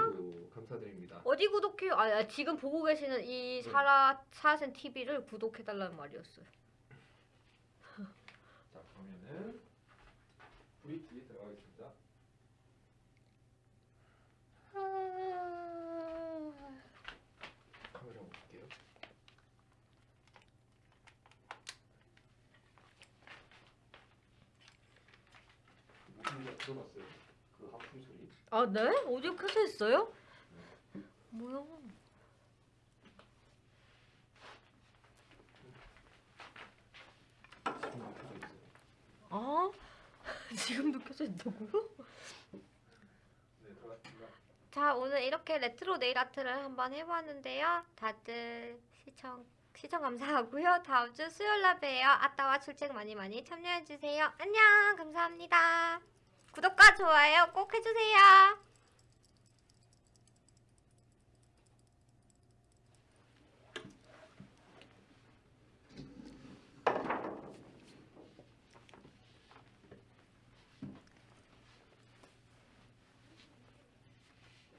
오늘도 감사드립니다. 어디 구독해요? 아, 아, 지금 보고 계시는 이 사라 사센 TV를 구독해달라는 말이었어요. 자 그러면은 브리키 들어가겠습니다. 카메라 볼게요. 하품 소리. 아 네? 오디오 켜져 있어요? 뭐야? 아 지금도 켜져 있다고요? 네. 자 오늘 이렇게 레트로 네일 아트를 한번 해봤는데요. 다들 시청 시청 감사하고요. 다음 주 수요일 날 봬요. 아따와 출첵 많이 많이 참여해주세요. 안녕 감사합니다. 구독과 좋아요 꼭 해주세요.